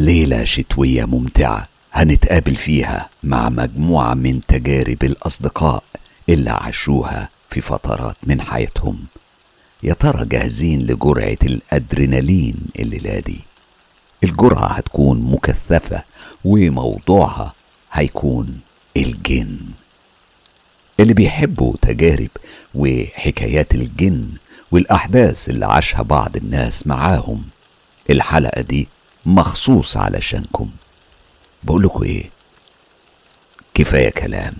ليلة شتوية ممتعة هنتقابل فيها مع مجموعة من تجارب الأصدقاء اللي عاشوها في فترات من حياتهم. يا ترى جاهزين لجرعة الأدرينالين الليلة دي؟ الجرعة هتكون مكثفة وموضوعها هيكون الجن. اللي بيحبوا تجارب وحكايات الجن والأحداث اللي عاشها بعض الناس معاهم. الحلقة دي مخصوص علشانكم. بقولكوا إيه؟ كفاية كلام.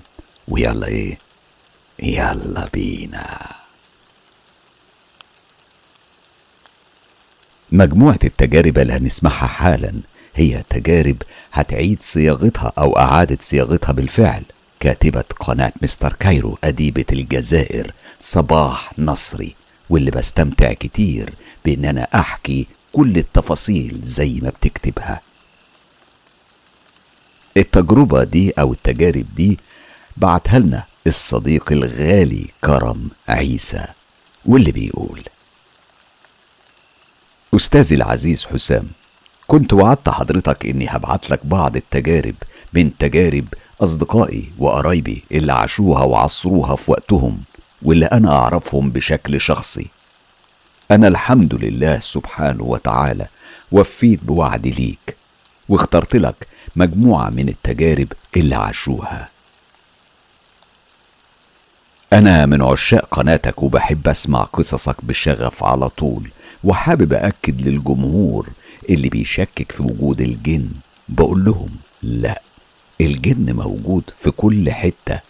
ويلا إيه؟ يلا بينا. مجموعة التجارب اللي هنسمعها حالا هي تجارب هتعيد صياغتها أو إعادة صياغتها بالفعل. كاتبة قناة مستر كايرو أديبة الجزائر صباح نصري واللي بستمتع كتير بإن أنا أحكي كل التفاصيل زي ما بتكتبها. التجربة دي أو التجارب دي بعتها لنا الصديق الغالي كرم عيسى واللي بيقول أستاذي العزيز حسام كنت وعدت حضرتك إني هبعت لك بعض التجارب من تجارب أصدقائي وقرايبي اللي عاشوها وعصروها في وقتهم واللي أنا أعرفهم بشكل شخصي. أنا الحمد لله سبحانه وتعالى وفيت بوعدي ليك واخترت لك مجموعة من التجارب اللي عاشوها. أنا من عشاق قناتك وبحب أسمع قصصك بشغف على طول وحابب أكد للجمهور اللي بيشكك في وجود الجن. بقول لهم لا الجن موجود في كل حتة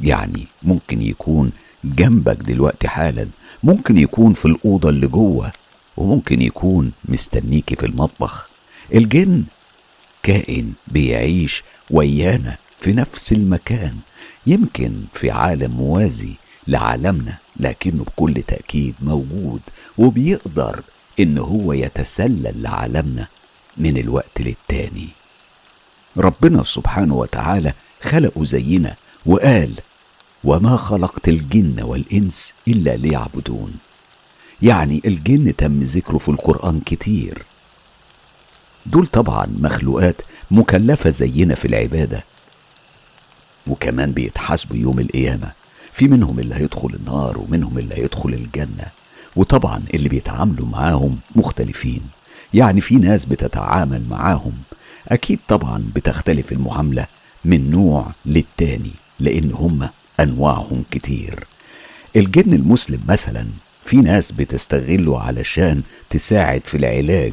يعني ممكن يكون جنبك دلوقتي حالا. ممكن يكون في الأوضة اللي جوه وممكن يكون مستنيكي في المطبخ. الجن كائن بيعيش ويانا في نفس المكان يمكن في عالم موازي لعالمنا لكنه بكل تأكيد موجود وبيقدر إن هو يتسلل لعالمنا من الوقت للتاني. ربنا سبحانه وتعالى خلقه زينا وقال وما خلقت الجن والإنس إلا ليعبدون. يعني الجن تم ذكره في القرآن كتير. دول طبعا مخلوقات مكلفة زينا في العبادة. وكمان بيتحاسبوا يوم القيامة. في منهم اللي هيدخل النار ومنهم اللي هيدخل الجنة. وطبعا اللي بيتعاملوا معاهم مختلفين. يعني في ناس بتتعامل معاهم. أكيد طبعا بتختلف المعاملة من نوع للتاني لأن هم أنواعهم كتير. الجن المسلم مثلا في ناس بتستغله علشان تساعد في العلاج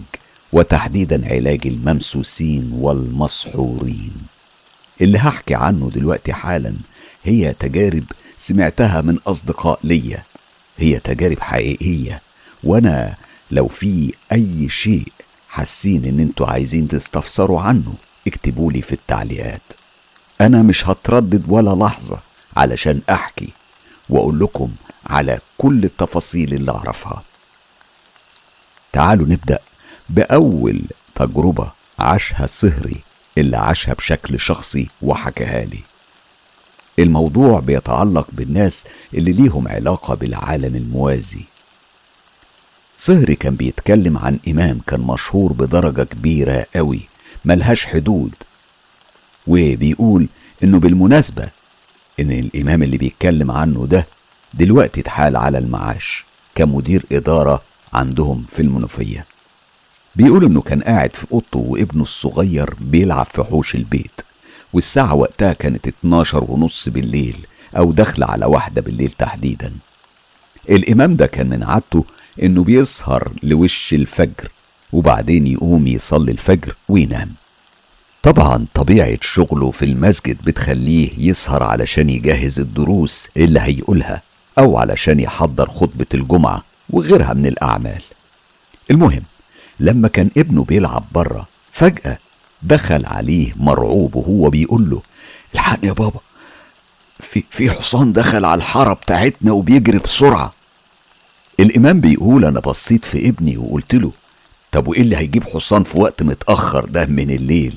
وتحديدا علاج الممسوسين والمسحورين. اللي هحكي عنه دلوقتي حالا هي تجارب سمعتها من أصدقاء ليا. هي تجارب حقيقية. وأنا لو في أي شيء حاسين إن أنتوا عايزين تستفسروا عنه اكتبولي في التعليقات. أنا مش هتردد ولا لحظة. علشان أحكي وأقول لكم على كل التفاصيل اللي أعرفها. تعالوا نبدأ بأول تجربة عاشها الصهري اللي عاشها بشكل شخصي وحكاها لي. الموضوع بيتعلق بالناس اللي ليهم علاقة بالعالم الموازي. صهري كان بيتكلم عن إمام كان مشهور بدرجة كبيرة قوي ملهاش حدود وبيقول إنه بالمناسبة إن الإمام اللي بيتكلم عنه ده دلوقتي اتحال على المعاش كمدير إدارة عندهم في المنوفية. بيقول إنه كان قاعد في أوضته وابنه الصغير بيلعب في حوش البيت والساعة وقتها كانت 12 ونص بالليل أو داخلة على واحدة بالليل تحديدا. الإمام ده كان من عادته إنه بيسهر لوش الفجر وبعدين يقوم يصلي الفجر وينام. طبعا طبيعة شغله في المسجد بتخليه يسهر علشان يجهز الدروس اللي هيقولها أو علشان يحضر خطبة الجمعة وغيرها من الأعمال. المهم لما كان ابنه بيلعب بره فجأة دخل عليه مرعوب وهو بيقول له الحقني يا بابا في في حصان دخل على الحارة بتاعتنا وبيجري بسرعة. الإمام بيقول أنا بصيت في ابني وقلت له طب وإيه اللي هيجيب حصان في وقت متأخر ده من الليل؟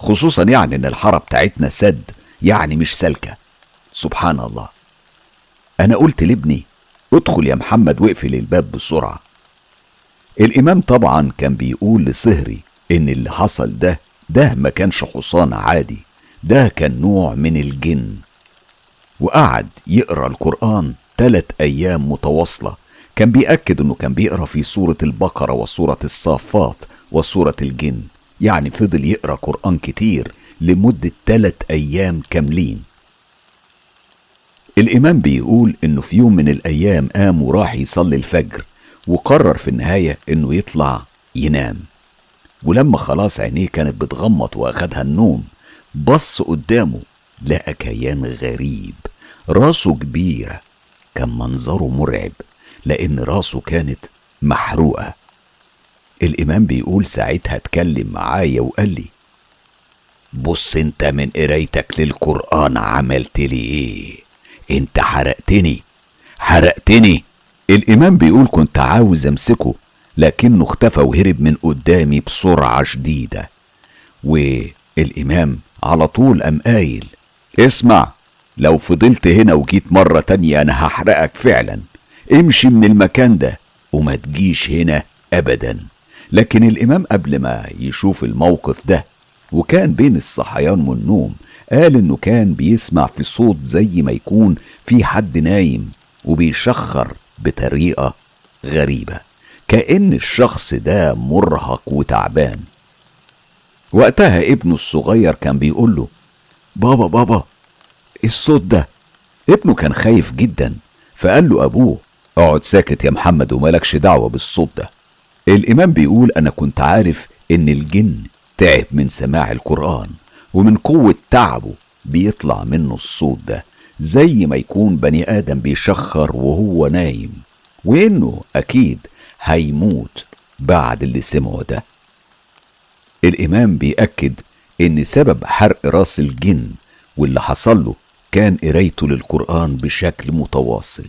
خصوصا يعني إن الحارة بتاعتنا سد يعني مش سالكة. سبحان الله. أنا قلت لابني ادخل يا محمد واقفل الباب بسرعة. الإمام طبعا كان بيقول لصهري إن اللي حصل ده ده ما كانش حصان عادي ده كان نوع من الجن. وقعد يقرأ القرآن تلات أيام متواصلة. كان بيأكد إنه كان بيقرأ في سورة البقرة وسورة الصافات وسورة الجن. يعني فضل يقرأ قرآن كتير لمدة تلات أيام كاملين. الإمام بيقول إنه في يوم من الأيام قام وراح يصلي الفجر وقرر في النهاية إنه يطلع ينام. ولما خلاص عينيه كانت بتغمض وأخدها النوم بص قدامه لقى كيان غريب. راسه كبيرة كان منظره مرعب لأن راسه كانت محروقة. الإمام بيقول ساعتها اتكلم معايا وقال لي بص أنت من قرايتك للقرآن عملت لي إيه؟ أنت حرقتني حرقتني. الإمام بيقول كنت عاوز أمسكه لكنه اختفى وهرب من قدامي بسرعة شديدة. والإمام على طول قام قايل اسمع لو فضلت هنا وجيت مرة تانية أنا هحرقك فعلا. امشي من المكان ده وما تجيش هنا أبدا. لكن الإمام قبل ما يشوف الموقف ده وكان بين الصحيان والنوم قال إنه كان بيسمع في صوت زي ما يكون في حد نايم وبيشخر بطريقة غريبة كأن الشخص ده مرهق وتعبان. وقتها ابنه الصغير كان بيقول له بابا بابا الصوت ده. ابنه كان خايف جدا فقال له أبوه اقعد ساكت يا محمد ومالكش دعوة بالصوت ده. الإمام بيقول أنا كنت عارف إن الجن تعب من سماع القرآن ومن قوة تعبه بيطلع منه الصوت ده زي ما يكون بني آدم بيشخر وهو نايم وإنه أكيد هيموت بعد اللي سمعه ده. الإمام بيأكد إن سبب حرق راس الجن واللي حصل له كان قرايته للقرآن بشكل متواصل.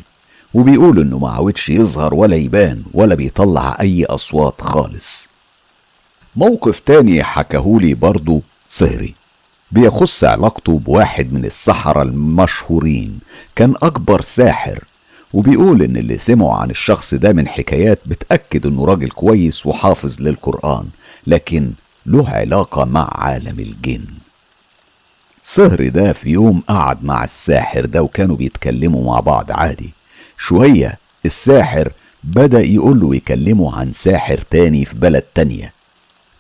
وبيقول إنه ما عودش يظهر ولا يبان ولا بيطلع أي أصوات خالص. موقف تاني حكاهولي برضه صهري. بيخص علاقته بواحد من السحرة المشهورين كان أكبر ساحر وبيقول إن اللي سمعوا عن الشخص ده من حكايات بتأكد إنه راجل كويس وحافظ للقرآن لكن له علاقة مع عالم الجن. صهري ده في يوم قعد مع الساحر ده وكانوا بيتكلموا مع بعض عادي. شوية الساحر بدأ يقول له يكلمه عن ساحر تاني في بلد تانية.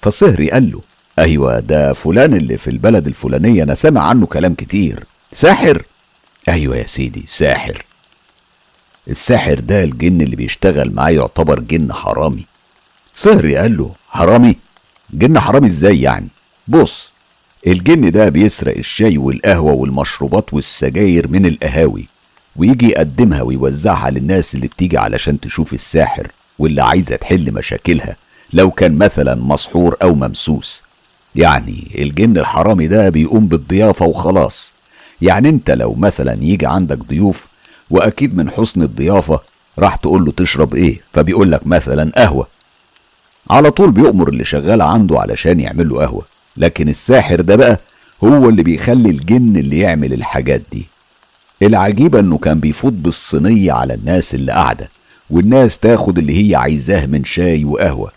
فصهري قال له أيوة ده فلان اللي في البلد الفلانية أنا سامع عنه كلام كتير. ساحر؟ أيوة يا سيدي ساحر. الساحر ده الجن اللي بيشتغل معاه يعتبر جن حرامي. صهري قال له حرامي؟ جن حرامي إزاي يعني؟ بص الجن ده بيسرق الشاي والقهوة والمشروبات والسجاير من القهاوي. ويجي يقدمها ويوزعها للناس اللي بتيجي علشان تشوف الساحر واللي عايزة تحل مشاكلها لو كان مثلا مسحور أو ممسوس. يعني الجن الحرامي ده بيقوم بالضيافة وخلاص. يعني أنت لو مثلا يجي عندك ضيوف وأكيد من حسن الضيافة راح تقول له تشرب إيه فبيقول لك مثلا قهوة. على طول بيؤمر اللي شغال عنده علشان يعمل له قهوة. لكن الساحر ده بقى هو اللي بيخلي الجن اللي يعمل الحاجات دي. العجيبة انه كان بيفوت بالصينية على الناس اللي قاعدة والناس تاخد اللي هي عايزاه من شاي وقهوة.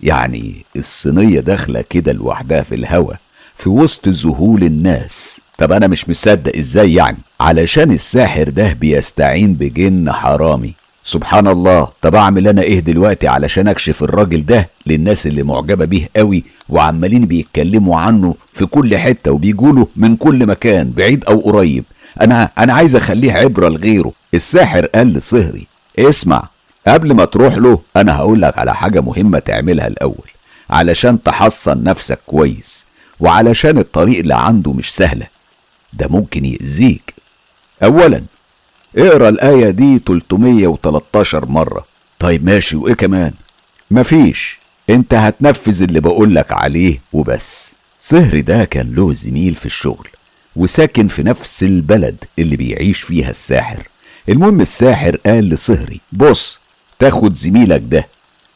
يعني الصينية داخلة كده لوحدها في الهوا في وسط ذهول الناس. طب أنا مش مصدق إزاي يعني؟ علشان الساحر ده بيستعين بجن حرامي. سبحان الله طب أعمل أنا إيه دلوقتي علشان أكشف الراجل ده للناس اللي معجبة بيه قوي وعمالين بيتكلموا عنه في كل حتة وبيقولوا من كل مكان بعيد أو قريب؟ أنا أنا عايز أخليه عبرة لغيره. الساحر قال لصهري اسمع قبل ما تروح له أنا هقول لك على حاجة مهمة تعملها الأول علشان تحصن نفسك كويس وعلشان الطريق اللي عنده مش سهلة. ده ممكن يأذيك. اولا اقرأ الآية دي 313 مرة. طيب ماشي وإيه كمان؟ مفيش أنت هتنفذ اللي بقولك عليه وبس. صهري ده كان له زميل في الشغل. وساكن في نفس البلد اللي بيعيش فيها الساحر. المهم الساحر قال لصهري بص تاخد زميلك ده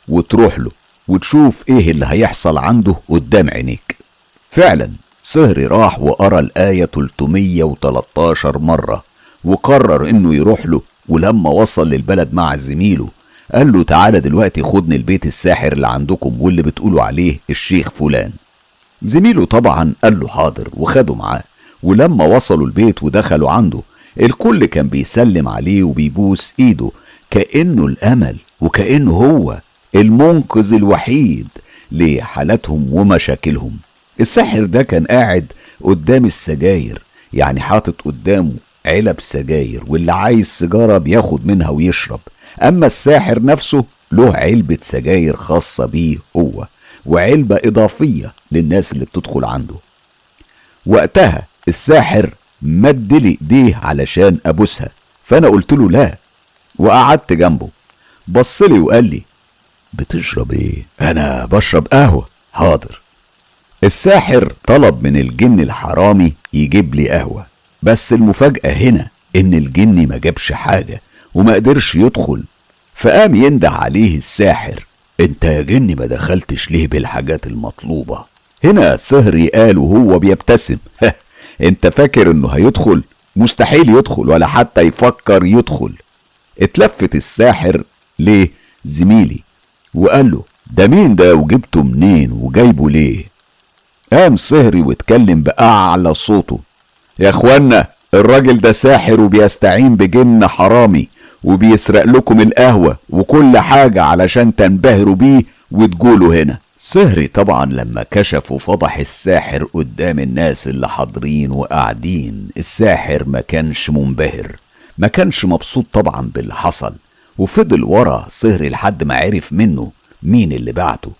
وتروح له وتشوف إيه اللي هيحصل عنده قدام عينيك. فعلا صهري راح وقرأ الآية 313 مرة وقرر إنه يروح له ولما وصل للبلد مع زميله قال له تعالى دلوقتي خدني البيت الساحر اللي عندكم واللي بتقولوا عليه الشيخ فلان. زميله طبعا قال له حاضر وخده معاه. ولما وصلوا البيت ودخلوا عنده الكل كان بيسلم عليه وبيبوس إيده كأنه الأمل وكأنه هو المنقذ الوحيد لحالاتهم ومشاكلهم. الساحر ده كان قاعد قدام السجاير يعني حاطط قدامه علب سجاير واللي عايز سيجارة بياخد منها ويشرب. أما الساحر نفسه له علبة سجاير خاصة بيه هو وعلبة إضافية للناس اللي بتدخل عنده. وقتها الساحر مد لي ايديه علشان أبوسها. فأنا قلت له لا وقعدت جنبه. بص لي وقال لي بتشرب إيه؟ أنا بشرب قهوة. حاضر. الساحر طلب من الجن الحرامي يجيب لي قهوة. بس المفاجأة هنا إن الجن ما جابش حاجة وما قدرش يدخل. فقام ينده عليه الساحر أنت يا جني ما دخلتش ليه بالحاجات المطلوبة؟ هنا سهري قال وهو بيبتسم. انت فاكر انه هيدخل؟ مستحيل يدخل ولا حتى يفكر يدخل. اتلفت الساحر ليه؟ زميلي. وقال له ده مين ده؟ وجبته منين؟ وجايبه ليه؟ قام سهري واتكلم بأعلى صوته. يا اخوانا الراجل ده ساحر وبيستعين بجن حرامي وبيسرق لكم القهوة وكل حاجة علشان تنبهروا بيه وتقولوا هنا. سهري طبعا لما كشف وفضح الساحر قدام الناس اللي حاضرين وقاعدين. الساحر ما كانش منبهر ما كانش مبسوط طبعا باللي حصل. وفضل ورا سهري لحد ما عرف منه مين اللي بعته.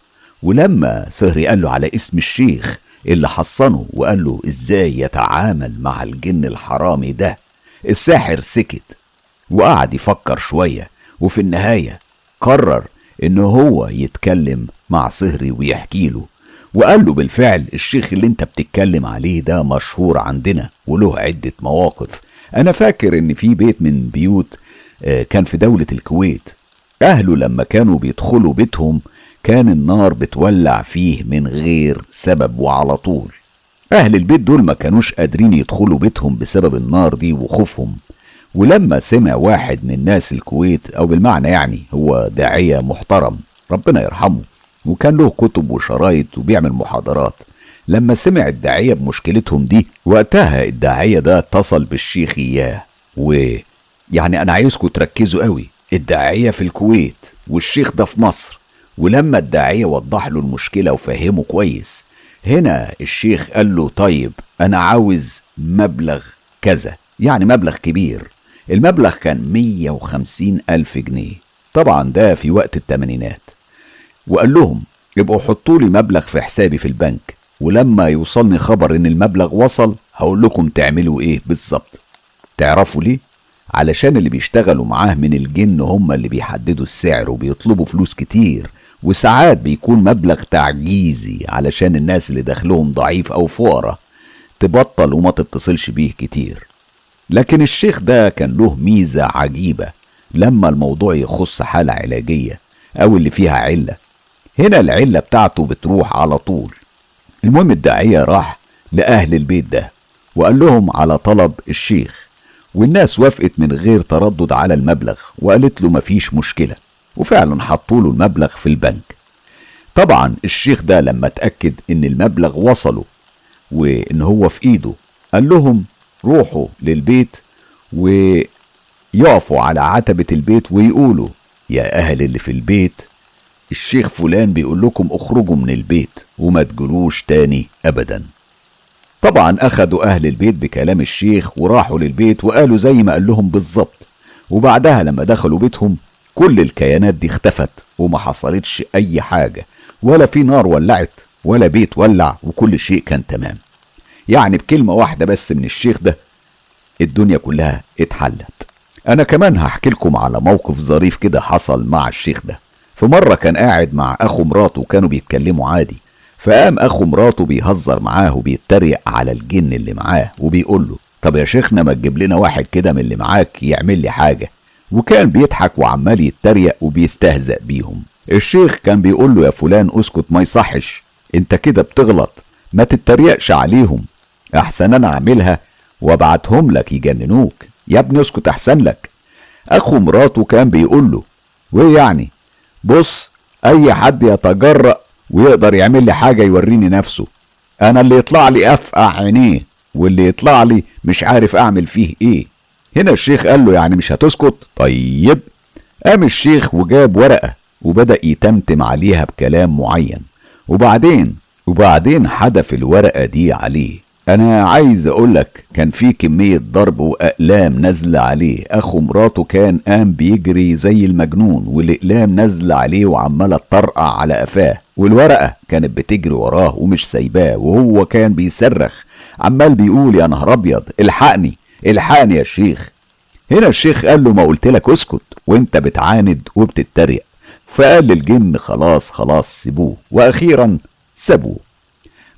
ولما سهري قال له على اسم الشيخ اللي حصنه وقال له إزاي يتعامل مع الجن الحرامي ده الساحر سكت وقعد يفكر شوية. وفي النهاية قرر إن هو يتكلم مع صهري ويحكي له. وقال له بالفعل الشيخ اللي انت بتتكلم عليه ده مشهور عندنا وله عدة مواقف. أنا فاكر إن في بيت من بيوت آه، كان في دولة الكويت. أهله لما كانوا بيدخلوا بيتهم كان النار بتولع فيه من غير سبب وعلى طول. أهل البيت دول ما كانوش قادرين يدخلوا بيتهم بسبب النار دي وخوفهم. ولما سمع واحد من ناس الكويت أو بالمعنى يعني هو داعية محترم ربنا يرحمه وكان له كتب وشرايط وبيعمل محاضرات لما سمع الداعية بمشكلتهم دي وقتها الداعية ده اتصل بالشيخ إياه ويعني أنا عايزكم تركزوا قوي الداعية في الكويت والشيخ ده في مصر ولما الداعية وضح له المشكلة وفهمه كويس هنا الشيخ قال له طيب أنا عاوز مبلغ كذا يعني مبلغ كبير. المبلغ كان 150 ألف جنيه. طبعا ده في وقت التمانينات. وقال لهم يبقوا حطوا لي مبلغ في حسابي في البنك ولما يوصلني خبر إن المبلغ وصل هقول لكم تعملوا إيه بالظبط. تعرفوا ليه؟ علشان اللي بيشتغلوا معاه من الجن هم اللي بيحددوا السعر وبيطلبوا فلوس كتير. وساعات بيكون مبلغ تعجيزي علشان الناس اللي دخلهم ضعيف أو فقراء تبطل وما تتصلش بيه كتير. لكن الشيخ ده كان له ميزة عجيبة. لما الموضوع يخص حالة علاجية أو اللي فيها علة هنا العلة بتاعته بتروح على طول. المهم الداعية راح لأهل البيت ده وقال لهم على طلب الشيخ والناس وافقت من غير تردد على المبلغ وقالت له مفيش مشكلة وفعلا حطوا له المبلغ في البنك. طبعا الشيخ ده لما اتأكد إن المبلغ وصله وإن هو في إيده قال لهم روحوا للبيت ويقفوا على عتبة البيت ويقولوا يا أهل اللي في البيت الشيخ فلان بيقول لكم اخرجوا من البيت وما تجلوش تاني أبدا. طبعا أخدوا أهل البيت بكلام الشيخ وراحوا للبيت وقالوا زي ما قال لهم بالظبط. وبعدها لما دخلوا بيتهم كل الكيانات دي اختفت وما حصلتش أي حاجة ولا في نار ولعت ولا بيت ولع وكل شيء كان تمام. يعني بكلمة واحدة بس من الشيخ ده الدنيا كلها اتحلت. أنا كمان هحكي لكم على موقف ظريف كده حصل مع الشيخ ده. في مرة كان قاعد مع أخو مراته وكانوا بيتكلموا عادي. فقام أخو مراته بيهزر معاه وبيتريق على الجن اللي معاه وبيقول له طب يا شيخنا ما تجيب لنا واحد كده من اللي معاك يعمل لي حاجة. وكان بيضحك وعمال يتريق وبيستهزأ بيهم. الشيخ كان بيقول له يا فلان اسكت ما يصحش انت كده بتغلط ما تتريقش عليهم. أحسن أنا أعملها وأبعتهم لك يجننوك. يا ابني اسكت أحسن لك. أخو مراته كان بيقول له وإيه يعني؟ بص أي حد يتجرأ ويقدر يعمل لي حاجة يوريني نفسه. أنا اللي يطلع لي أفقع عينيه واللي يطلع لي مش عارف أعمل فيه إيه. هنا الشيخ قال له يعني مش هتسكت؟ طيب. قام الشيخ وجاب ورقة وبدأ يتمتم عليها بكلام معين. وبعدين وبعدين حدف الورقة دي عليه. أنا عايز أقولك كان في كمية ضرب وأقلام نازلة عليه. أخو مراته كان قام بيجري زي المجنون والأقلام نازلة عليه وعمالة تطرقع على قفاه. والورقة كانت بتجري وراه ومش سايباه وهو كان بيصرخ. عمال بيقول يا نهار أبيض! الحقني! الحقني يا شيخ هنا الشيخ قال له ما قلت لك اسكت وأنت بتعاند وبتتريق. فقال للجن خلاص خلاص سيبوه. وأخيرا سابوه.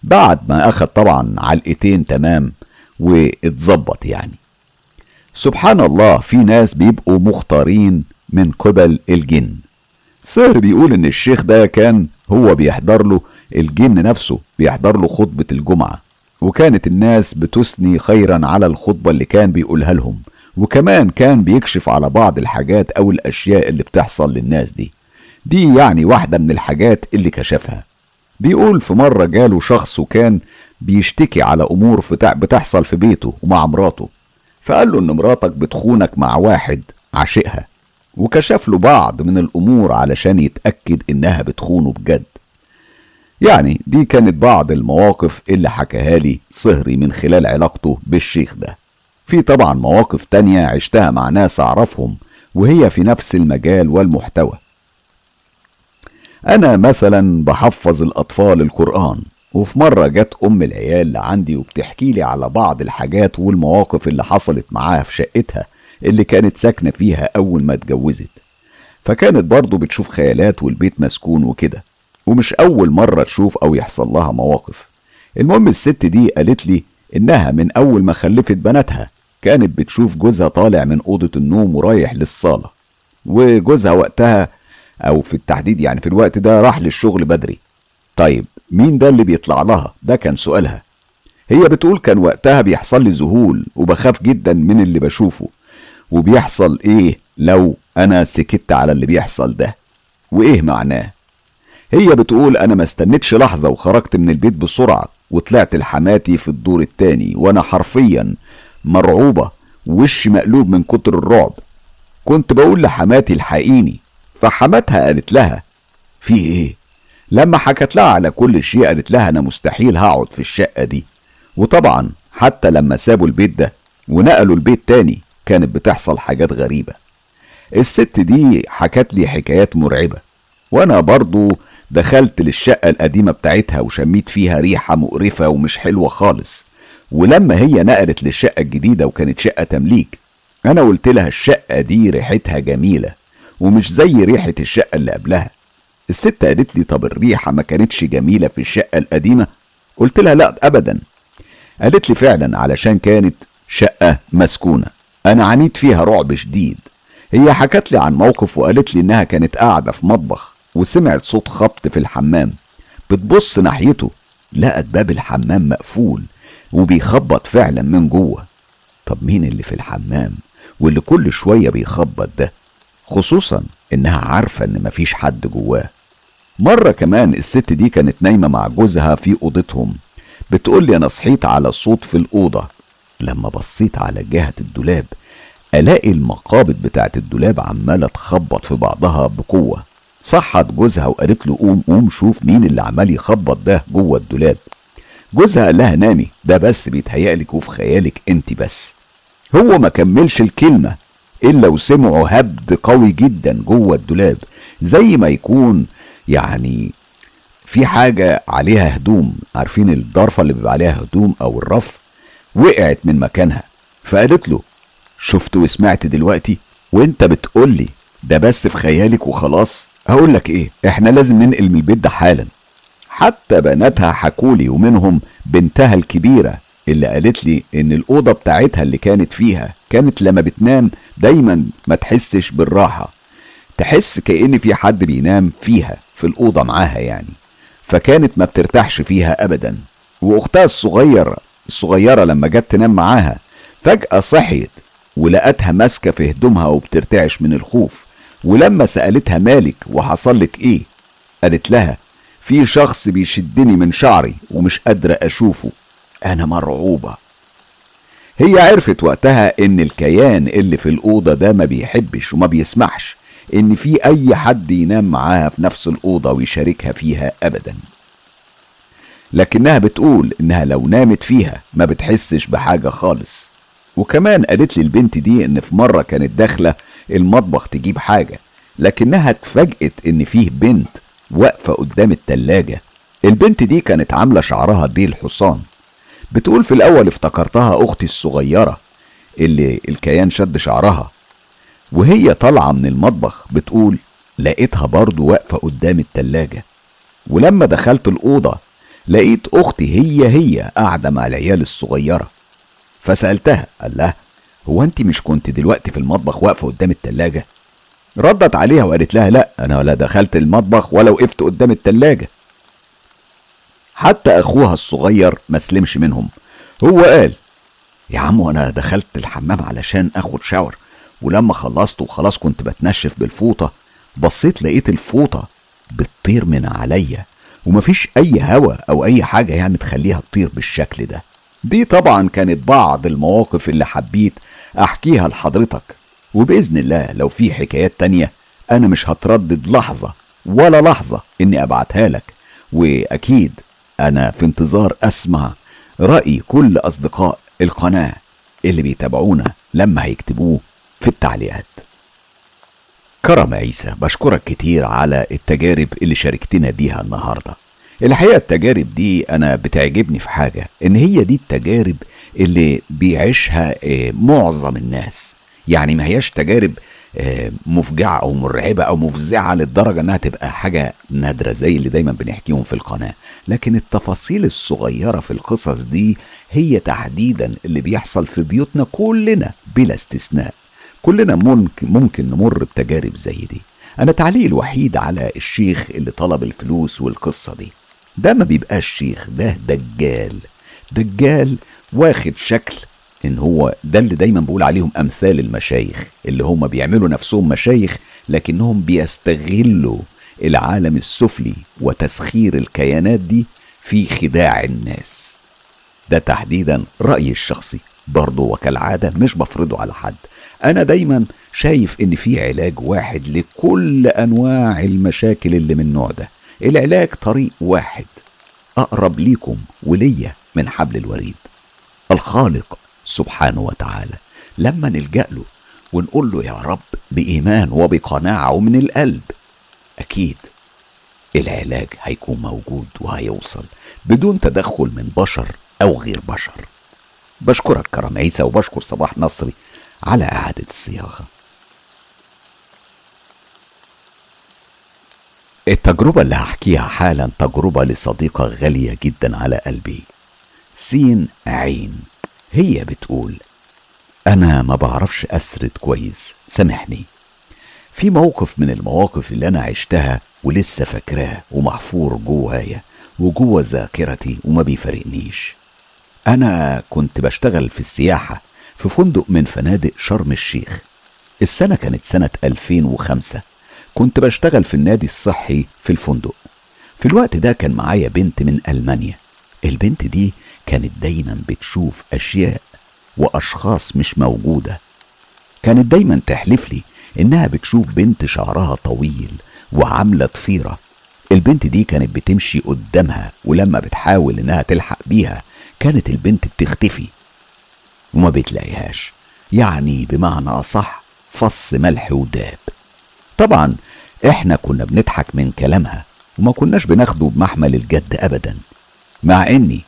بعد ما اخد طبعا علقتين تمام واتظبط يعني. سبحان الله في ناس بيبقوا مختارين من قبل الجن. سهر بيقول إن الشيخ ده كان هو بيحضر له الجن نفسه بيحضر له خطبة الجمعة. وكانت الناس بتثني خيرا على الخطبة اللي كان بيقولها لهم. وكمان كان بيكشف على بعض الحاجات أو الأشياء اللي بتحصل للناس دي. دي يعني واحدة من الحاجات اللي كشفها. بيقول في مرة جاله شخص وكان بيشتكي على أمور بتحصل في بيته ومع مراته. فقال له إن مراتك بتخونك مع واحد عاشقها. وكشف له بعض من الأمور علشان يتأكد إنها بتخونه بجد. يعني دي كانت بعض المواقف اللي حكاها لي صهري من خلال علاقته بالشيخ ده. في طبعا مواقف تانية عشتها مع ناس أعرفهم وهي في نفس المجال والمحتوى. أنا مثلا بحفظ الأطفال القرآن وفي مرة جت أم العيال عندي وبتحكي لي على بعض الحاجات والمواقف اللي حصلت معاها في شقتها اللي كانت ساكنة فيها أول ما اتجوزت. فكانت برضه بتشوف خيالات والبيت مسكون وكده ومش أول مرة تشوف أو يحصل لها مواقف. المهم الست دي قالت لي إنها من أول ما خلفت بناتها كانت بتشوف جوزها طالع من أوضة النوم ورايح للصالة وجوزها وقتها أو في التحديد يعني في الوقت ده راح للشغل بدري. طيب مين ده اللي بيطلع لها؟ ده كان سؤالها. هي بتقول كان وقتها بيحصل لي ذهول وبخاف جدا من اللي بشوفه. وبيحصل إيه لو أنا سكت على اللي بيحصل ده؟ وإيه معناه؟ هي بتقول أنا ما استنيتش لحظة وخرجت من البيت بسرعة وطلعت لحماتي في الدور التاني وأنا حرفيا مرعوبة وشي مقلوب من كتر الرعب. كنت بقول لحماتي الحقيني فحماتها قالت لها في إيه؟ لما حكت لها على كل شيء قالت لها أنا مستحيل هقعد في الشقة دي. وطبعا حتى لما سابوا البيت ده ونقلوا البيت تاني كانت بتحصل حاجات غريبة. الست دي حكت لي حكايات مرعبة وأنا برضو دخلت للشقة القديمة بتاعتها وشميت فيها ريحة مقرفة ومش حلوة خالص. ولما هي نقلت للشقة الجديدة وكانت شقة تمليك أنا قلت لها الشقة دي ريحتها جميلة. ومش زي ريحة الشقة اللي قبلها. الست قالت لي طب الريحة ما كانتش جميلة في الشقة القديمة؟ قلت لها لا أبدا. قالت لي فعلا علشان كانت شقة مسكونة. أنا عانيت فيها رعب شديد. هي حكت لي عن موقف وقالت لي إنها كانت قاعدة في مطبخ وسمعت صوت خبط في الحمام. بتبص ناحيته لقت باب الحمام مقفول وبيخبط فعلا من جوه. طب مين اللي في الحمام؟ واللي كل شوية بيخبط ده؟ خصوصا إنها عارفة إن مفيش حد جواه. مرة كمان الست دي كانت نايمة مع جوزها في أوضتهم. بتقول لي أنا صحيت على صوت في الأوضة. لما بصيت على جهة الدولاب ألاقي المقابض بتاعت الدولاب عمالة تخبط في بعضها بقوة. صحت جوزها وقالت له قوم قوم شوف مين اللي عمال يخبط ده جوه الدولاب. جوزها قال لها نامي ده بس بيتهيألك وفي خيالك انت بس. هو ما كملش الكلمة. إلا وسمعوا هبد قوي جدا جوه الدولاب زي ما يكون يعني في حاجة عليها هدوم. عارفين الضرفة اللي بيبقى عليها هدوم أو الرف؟ وقعت من مكانها. فقالت له شفت وسمعت دلوقتي وأنت بتقولي ده بس في خيالك وخلاص؟ هقول لك إيه إحنا لازم ننقل من البيت ده حالا. حتى بناتها حكولي ومنهم بنتها الكبيرة اللي قالت لي إن الأوضة بتاعتها اللي كانت فيها كانت لما بتنام دايما ما تحسش بالراحة. تحس كأن في حد بينام فيها في الأوضة معاها يعني. فكانت ما بترتاحش فيها أبدا. وأختها الصغيرة الصغيرة لما جت تنام معاها فجأة صحيت ولقتها ماسكة في هدومها وبترتعش من الخوف. ولما سألتها مالك وحصل لك إيه قالت لها في شخص بيشدني من شعري ومش قادرة أشوفه. أنا مرعوبة. هي عرفت وقتها إن الكيان اللي في الأوضة ده ما بيحبش وما بيسمحش إن في أي حد ينام معاها في نفس الأوضة ويشاركها فيها أبدا. لكنها بتقول إنها لو نامت فيها ما بتحسش بحاجة خالص. وكمان قالت لي البنت دي إن في مرة كانت داخلة المطبخ تجيب حاجة لكنها اتفاجئت إن فيه بنت واقفة قدام التلاجة. البنت دي كانت عاملة شعرها ديل حصان بتقول في الأول افتكرتها أختي الصغيرة اللي الكيان شد شعرها وهي طالعة من المطبخ بتقول لقيتها برضو واقفة قدام التلاجة ولما دخلت الأوضة لقيت أختي هي هي قاعدة مع العيال الصغيرة فسألتها قال لها هو أنت مش كنت دلوقتي في المطبخ واقفة قدام التلاجة؟ ردت عليها وقالت لها لا أنا لا دخلت المطبخ ولا وقفت قدام التلاجة. حتى أخوها الصغير ما سلمش منهم. هو قال يا عم وأنا دخلت الحمام علشان آخد شاور ولما خلصت وخلاص كنت بتنشف بالفوطة بصيت لقيت الفوطة بتطير من عليا ومفيش أي هوا أو أي حاجة يعني تخليها تطير بالشكل ده. دي طبعا كانت بعض المواقف اللي حبيت أحكيها لحضرتك وبإذن الله لو في حكايات تانية أنا مش هتردد لحظة ولا لحظة إني أبعتها لك وأكيد أنا في انتظار أسمع رأي كل أصدقاء القناة اللي بيتابعونا لما هيكتبوه في التعليقات. كرم عيسى بشكرك كتير على التجارب اللي شاركتنا بيها النهاردة. الحقيقة التجارب دي أنا بتعجبني في حاجة إن هي دي التجارب اللي بيعيشها آه، معظم الناس. يعني ما هياش تجارب آه، مفجعة أو مرعبة أو مفزعة للدرجة إنها تبقى حاجة نادرة زي اللي دايما بنحكيهم في القناة. لكن التفاصيل الصغيرة في القصص دي هي تحديدا اللي بيحصل في بيوتنا كلنا بلا استثناء. كلنا ممكن, ممكن نمر بتجارب زي دي. أنا تعليقي الوحيد على الشيخ اللي طلب الفلوس والقصة دي. ده ما بيبقاش شيخ ده دجال. دجال واخد شكل إن هو ده اللي دايما بقول عليهم أمثال المشايخ اللي هم بيعملوا نفسهم مشايخ لكنهم بيستغلوا العالم السفلي وتسخير الكيانات دي في خداع الناس. ده تحديدا رأيي الشخصي برضه وكالعادة مش بفرضه على حد. أنا دايما شايف إن في علاج واحد لكل أنواع المشاكل اللي من النوع ده. العلاج طريق واحد أقرب ليكم وليا من حبل الوريد الخالق سبحانه وتعالى. لما نلجأ له ونقول له يا رب بإيمان وبقناعة ومن القلب. أكيد العلاج هيكون موجود وهيوصل بدون تدخل من بشر أو غير بشر. بشكرك كرم عيسى وبشكر صباح نصري على إعادة الصياغة. التجربة اللي هحكيها حالا تجربة لصديقة غالية جدا على قلبي. سين عين. هي بتقول أنا ما بعرفش أسرد كويس سامحني. في موقف من المواقف اللي أنا عشتها ولسه فاكراه ومحفور جوايا وجوه ذاكرتي وما بيفارقنيش. أنا كنت بشتغل في السياحة في فندق من فنادق شرم الشيخ. السنة كانت سنة 2005 كنت بشتغل في النادي الصحي في الفندق. في الوقت ده كان معايا بنت من ألمانيا. البنت دي كانت دايما بتشوف أشياء وأشخاص مش موجودة. كانت دايما تحلف لي إنها بتشوف بنت شعرها طويل وعاملة ضفيرة البنت دي كانت بتمشي قدامها ولما بتحاول إنها تلحق بيها كانت البنت بتختفي وما بتلاقيهاش. يعني بمعنى أصح فص ملح وداب. طبعا إحنا كنا بنضحك من كلامها وما كناش بناخده بمحمل الجد ابدا مع إني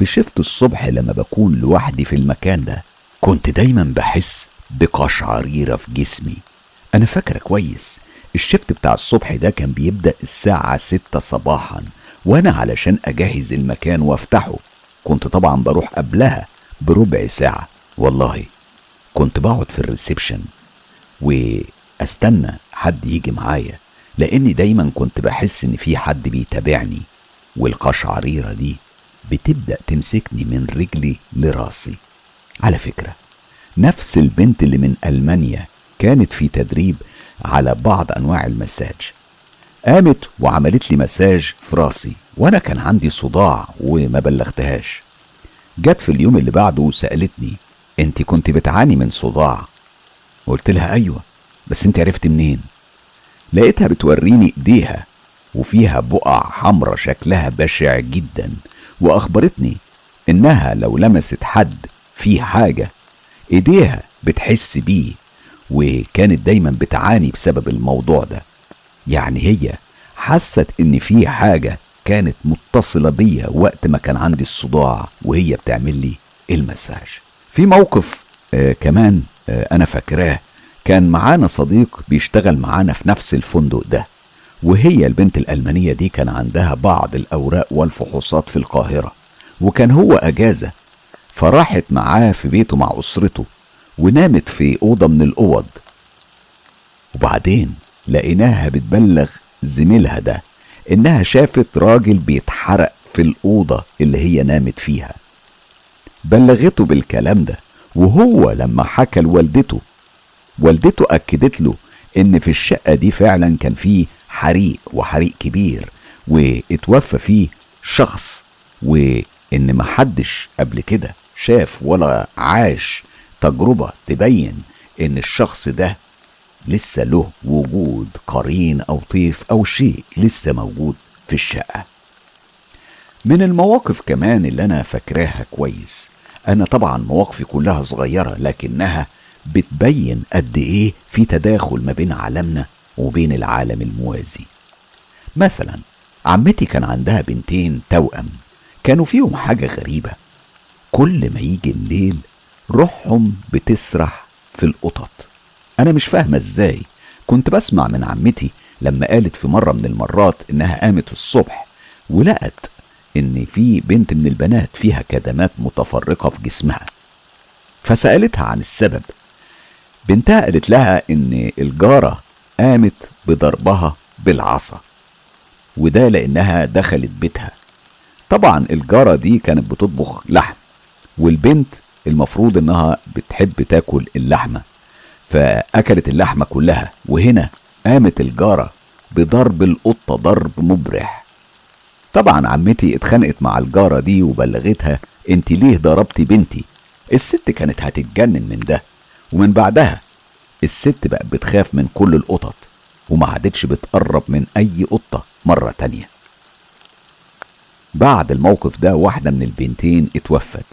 في شفت الصبح لما بكون لوحدي في المكان ده كنت دايما بحس بقشعريرة في جسمي. أنا فاكرة كويس الشفت بتاع الصبح ده كان بيبدأ الساعة ستة صباحا وأنا علشان أجهز المكان وأفتحه. كنت طبعا بروح قبلها بربع ساعة. والله كنت بقعد في الريسبشن واستنى حد يجي معايا لأني دايما كنت بحس إن في حد بيتابعني. والقشعريرة دي بتبدأ تمسكني من رجلي لراسي. على فكرة نفس البنت اللي من ألمانيا كانت في تدريب على بعض أنواع المساج. قامت وعملت لي مساج في راسي وأنا كان عندي صداع وما بلغتهاش. جت في اليوم اللي بعده وسألتني أنت كنت بتعاني من صداع؟ قلت لها أيوه بس أنت عرفت منين؟ لقيتها بتوريني إيديها وفيها بقع حمرة شكلها بشع جدا. وأخبرتني إنها لو لمست حد في حاجة إيديها بتحس بيه وكانت دايما بتعاني بسبب الموضوع ده. يعني هي حست إن في حاجة كانت متصلة بيا وقت ما كان عندي الصداع وهي بتعمل لي المساج. في موقف آه كمان آه أنا فاكراه. كان معانا صديق بيشتغل معانا في نفس الفندق ده. وهي البنت الألمانية دي كان عندها بعض الأوراق والفحوصات في القاهرة وكان هو أجازة فراحت معاه في بيته مع أسرته ونامت في أوضة من الأوض. وبعدين لقيناها بتبلغ زميلها ده إنها شافت راجل بيتحرق في الأوضة اللي هي نامت فيها. بلغته بالكلام ده وهو لما حكى لوالدته والدته أكدت له إن في الشقة دي فعلا كان فيه حريق وحريق كبير واتوفى فيه شخص وإن محدش قبل كده شاف ولا عاش تجربة تبين إن الشخص ده لسه له وجود قرين أو طيف أو شيء لسه موجود في الشقة. من المواقف كمان اللي أنا فاكراها كويس. أنا طبعا مواقفي كلها صغيرة لكنها بتبين قد إيه في تداخل ما بين عالمنا وبين العالم الموازي. مثلا عمتي كان عندها بنتين توأم. كانوا فيهم حاجة غريبة. كل ما يجي الليل روحهم بتسرح في القطط. أنا مش فاهمة إزاي. كنت بسمع من عمتي لما قالت في مرة من المرات إنها قامت الصبح ولقت إن في بنت من البنات فيها كدمات متفرقة في جسمها. فسألتها عن السبب. بنتها قالت لها إن الجارة قامت بضربها بالعصا وده لأنها دخلت بيتها. طبعا الجارة دي كانت بتطبخ لحم والبنت المفروض إنها بتحب تاكل اللحمة فأكلت اللحمة كلها وهنا قامت الجارة بضرب القطة ضرب مبرح. طبعا عمتي اتخانقت مع الجارة دي وبلغتها انت ليه ضربتي بنتي؟ الست كانت هتتجنن من ده. ومن بعدها الست بقت بتخاف من كل القطط وما عادتش بتقرب من أي قطة مرة تانية. بعد الموقف ده واحدة من البنتين اتوفت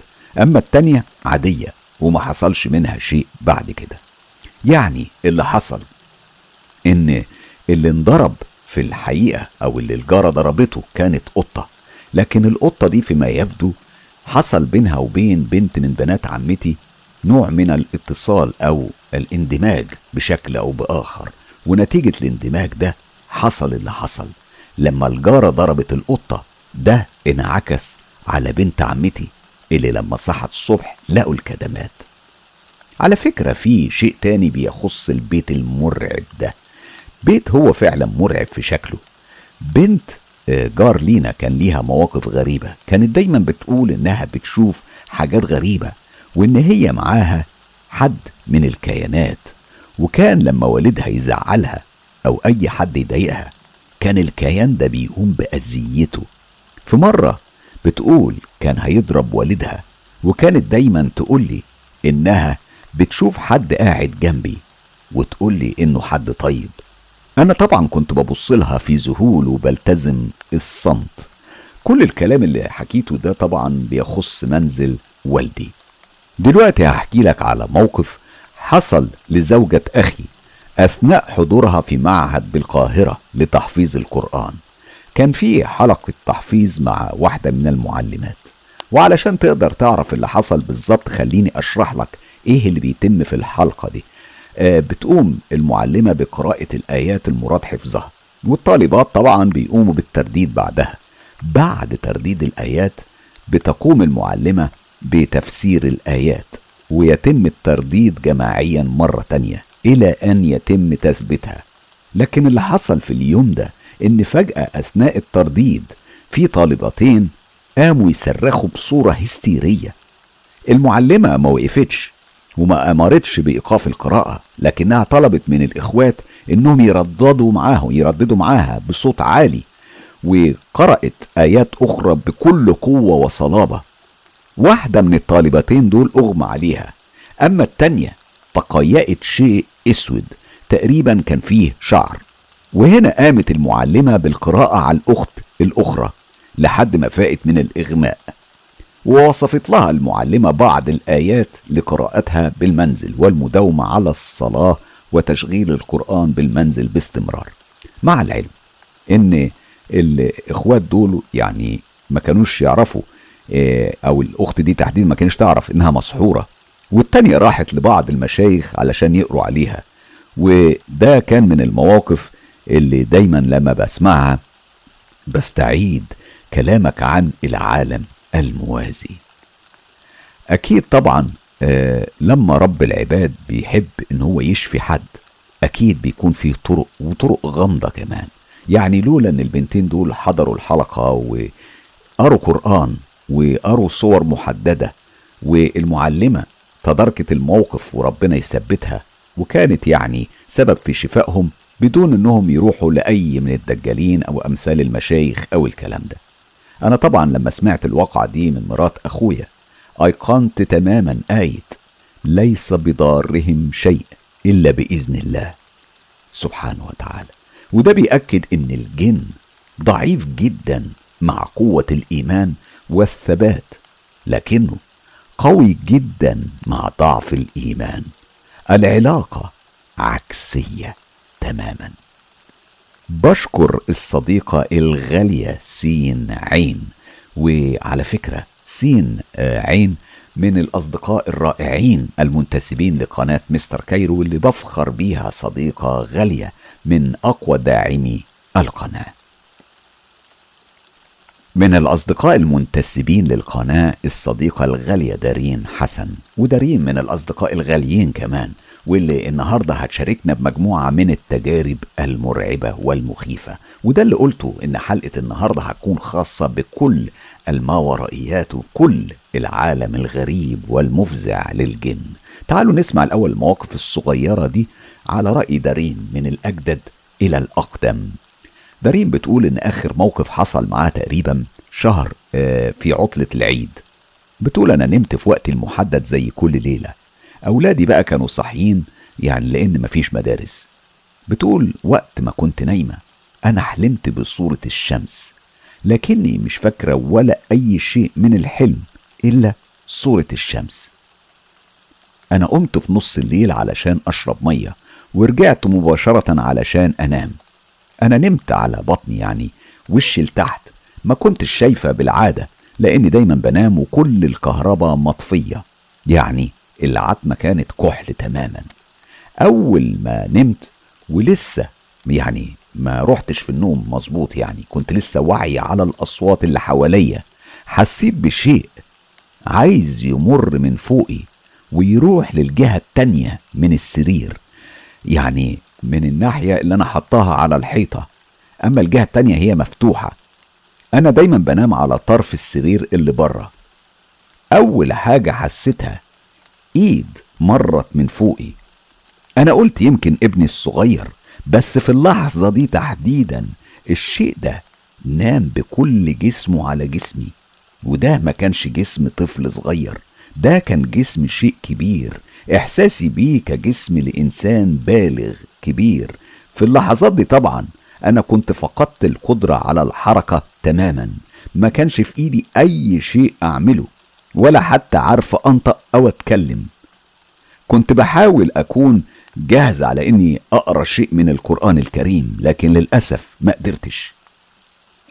أما التانية عادية وما حصلش منها شيء بعد كده. يعني اللي حصل إن اللي انضرب في الحقيقة أو اللي الجارة ضربته كانت قطة لكن القطة دي فيما يبدو حصل بينها وبين بنت من بنات عمتي نوع من الاتصال أو الاندماج بشكل أو بآخر. ونتيجة الاندماج ده حصل اللي حصل. لما الجارة ضربت القطة ده انعكس على بنت عمتي اللي لما صحت الصبح لقوا الكدمات. على فكرة في شيء تاني بيخص البيت المرعب ده. بيت هو فعلا مرعب في شكله. بنت جار لينا كان ليها مواقف غريبة. كانت دايما بتقول إنها بتشوف حاجات غريبة وإن هي معاها حد من الكيانات. وكان لما والدها يزعلها أو أي حد يضايقها كان الكيان ده بيقوم بأذيته. في مرة بتقول كان هيضرب والدها وكانت دايما تقول لي إنها بتشوف حد قاعد جنبي وتقول لي إنه حد طيب. أنا طبعا كنت ببص لها في ذهول وبلتزم الصمت. كل الكلام اللي حكيته ده طبعا بيخص منزل والدي. دلوقتي هحكي لك على موقف حصل لزوجة أخي أثناء حضورها في معهد بالقاهرة لتحفيظ القرآن. كان في حلقة تحفيظ مع واحدة من المعلمات. وعلشان تقدر تعرف اللي حصل بالظبط خليني أشرح لك إيه اللي بيتم في الحلقة دي. آه بتقوم المعلمة بقراءة الآيات المراد حفظها. والطالبات طبعا بيقوموا بالترديد بعدها. بعد ترديد الآيات بتقوم المعلمة بتفسير الآيات ويتم الترديد جماعيا مرة تانية إلى أن يتم تثبيتها. لكن اللي حصل في اليوم ده إن فجأة أثناء الترديد في طالبتين قاموا يصرخوا بصورة هستيرية. المعلمة ما وقفتش وما أمرتش بإيقاف القراءة لكنها طلبت من الإخوات إنهم يرددوا معاه يرددوا معاها بصوت عالي وقرأت آيات أخرى بكل قوة وصلابة. واحدة من الطالبتين دول أغمى عليها. أما التانية تقيأت شيء أسود تقريبا كان فيه شعر. وهنا قامت المعلمة بالقراءة على الأخت الأخرى لحد ما فاقت من الإغماء. ووصفت لها المعلمة بعض الآيات لقراءتها بالمنزل والمداومة على الصلاة وتشغيل القرآن بالمنزل باستمرار. مع العلم إن الإخوات دول يعني ما كانوش يعرفوا آه، أو الأخت دي تحديدا ما كانش تعرف إنها مسحورة. والتانية راحت لبعض المشايخ علشان يقروا عليها. وده كان من المواقف اللي دايما لما بسمعها بستعيد كلامك عن العالم الموازي. أكيد طبعا آه لما رب العباد بيحب إن هو يشفي حد أكيد بيكون فيه طرق وطرق غامضة كمان. يعني لولا إن البنتين دول حضروا الحلقة وقروا قرآن وقروا صور محددة والمعلمة تداركت الموقف وربنا يثبتها وكانت يعني سبب في شفائهم بدون إنهم يروحوا لأي من الدجالين أو أمثال المشايخ أو الكلام ده. أنا طبعا لما سمعت الواقعة دي من مرات أخويا ايقنت تماما آية ليس بضارهم شيء إلا بإذن الله سبحانه وتعالى. وده بيأكد إن الجن ضعيف جدا مع قوة الإيمان والثبات لكنه قوي جدا مع ضعف الإيمان. العلاقة عكسية تماما. بشكر الصديقة الغالية سين عين وعلى فكرة سين آه، عين من الأصدقاء الرائعين المنتسبين لقناة مستر كايرو واللي بفخر بيها صديقة غالية من أقوى داعمي القناة. من الأصدقاء المنتسبين للقناة الصديقة الغالية دارين حسن ودارين من الأصدقاء الغاليين كمان واللي النهارده هتشاركنا بمجموعة من التجارب المرعبة والمخيفة. وده اللي قلته إن حلقة النهارده هتكون خاصة بكل الماورائيات وكل العالم الغريب والمفزع للجن. تعالوا نسمع الأول المواقف الصغيرة دي على رأي دارين من الأجدد إلى الأقدم. دارين بتقول إن آخر موقف حصل معاه تقريبا شهر آه، في عطلة العيد. بتقول أنا نمت في وقت المحدد زي كل ليلة. أولادي بقى كانوا صاحيين يعني لأن مفيش مدارس. بتقول وقت ما كنت نايمة أنا حلمت بصورة الشمس لكني مش فاكرة ولا أي شيء من الحلم إلا صورة الشمس. أنا قمت في نص الليل علشان أشرب مية ورجعت مباشرة علشان أنام. أنا نمت على بطني يعني وشي لتحت. ما كنتش شايفة بالعادة لأني دايما بنام وكل الكهرباء مطفية. يعني العتمة كانت كحل تماما. أول ما نمت ولسه يعني ما رحتش في النوم مظبوط يعني كنت لسه واعي على الأصوات اللي حواليا. حسيت بشيء عايز يمر من فوقي ويروح للجهة التانية من السرير. يعني من الناحية اللي أنا حطاها على الحيطة. أما الجهة التانية هي مفتوحة. أنا دايما بنام على طرف السرير اللي بره. أول حاجة حسيتها إيد مرت من فوقي. أنا قلت يمكن ابني الصغير بس في اللحظة دي تحديدا الشيء ده نام بكل جسمه على جسمي. وده ما كانش جسم طفل صغير ده كان جسم شيء كبير. إحساسي بيه كجسم لإنسان بالغ. كبير. في اللحظات دي طبعا أنا كنت فقدت القدرة على الحركة تماما. ما كانش في إيدي أي شيء أعمله ولا حتى عارفة أنطق أو أتكلم. كنت بحاول أكون جاهز على إني أقرأ شيء من القرآن الكريم لكن للأسف ما قدرتش.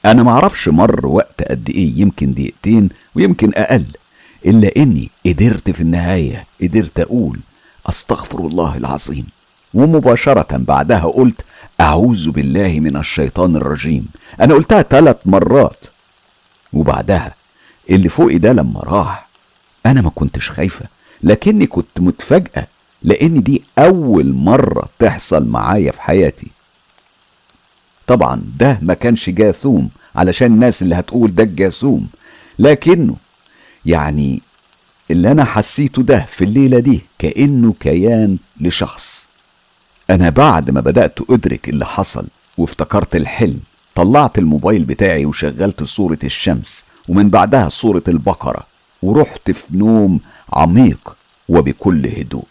أنا معرفش مر وقت قد إيه يمكن دقيقتين ويمكن أقل إلا إني قدرت في النهاية قدرت أقول أستغفر الله العظيم. ومباشرة بعدها قلت أعوذ بالله من الشيطان الرجيم. أنا قلتها ثلاث مرات. وبعدها اللي فوقي ده لما راح أنا ما كنتش خايفة لكني كنت متفاجئه لأن دي أول مرة تحصل معايا في حياتي. طبعا ده ما كانش جاثوم علشان الناس اللي هتقول ده الجاثوم لكنه يعني اللي أنا حسيته ده في الليلة دي كأنه كيان لشخص. أنا بعد ما بدأت أدرك اللي حصل وافتكرت الحلم طلعت الموبايل بتاعي وشغلت صورة الشمس ومن بعدها صورة البقرة ورحت في نوم عميق وبكل هدوء.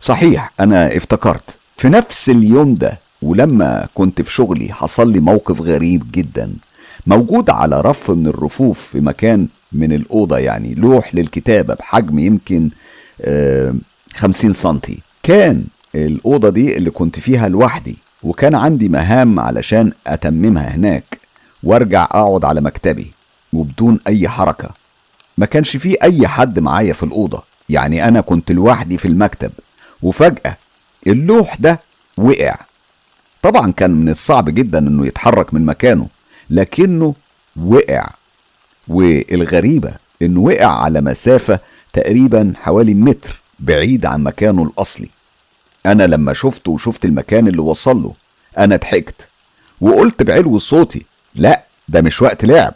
صحيح أنا افتكرت في نفس اليوم ده ولما كنت في شغلي حصل لي موقف غريب جدا موجود على رف من الرفوف في مكان من الأوضة يعني لوح للكتابة بحجم يمكن آه، خمسين سنتي. كان الأوضة دي اللي كنت فيها لوحدي وكان عندي مهام علشان أتممها هناك وأرجع أقعد على مكتبي وبدون أي حركة. ما كانش فيه أي حد معايا في الأوضة يعني أنا كنت لوحدي في المكتب وفجأة اللوح ده وقع. طبعا كان من الصعب جدا إنه يتحرك من مكانه لكنه وقع. والغريبة إنه وقع على مسافة تقريبا حوالي متر بعيد عن مكانه الأصلي. أنا لما شفته وشفت المكان اللي وصل له أنا ضحكت وقلت بعلو صوتي لا ده مش وقت لعب.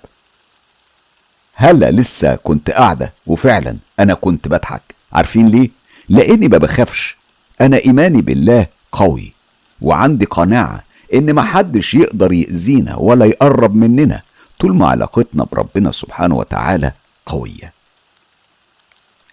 هلا لسه كنت قاعدة وفعلا أنا كنت بضحك. عارفين ليه؟ لأني ما بخافش. أنا إيماني بالله قوي وعندي قناعة إن محدش يقدر يأذينا ولا يقرب مننا. طول ما علاقتنا بربنا سبحانه وتعالى قوية.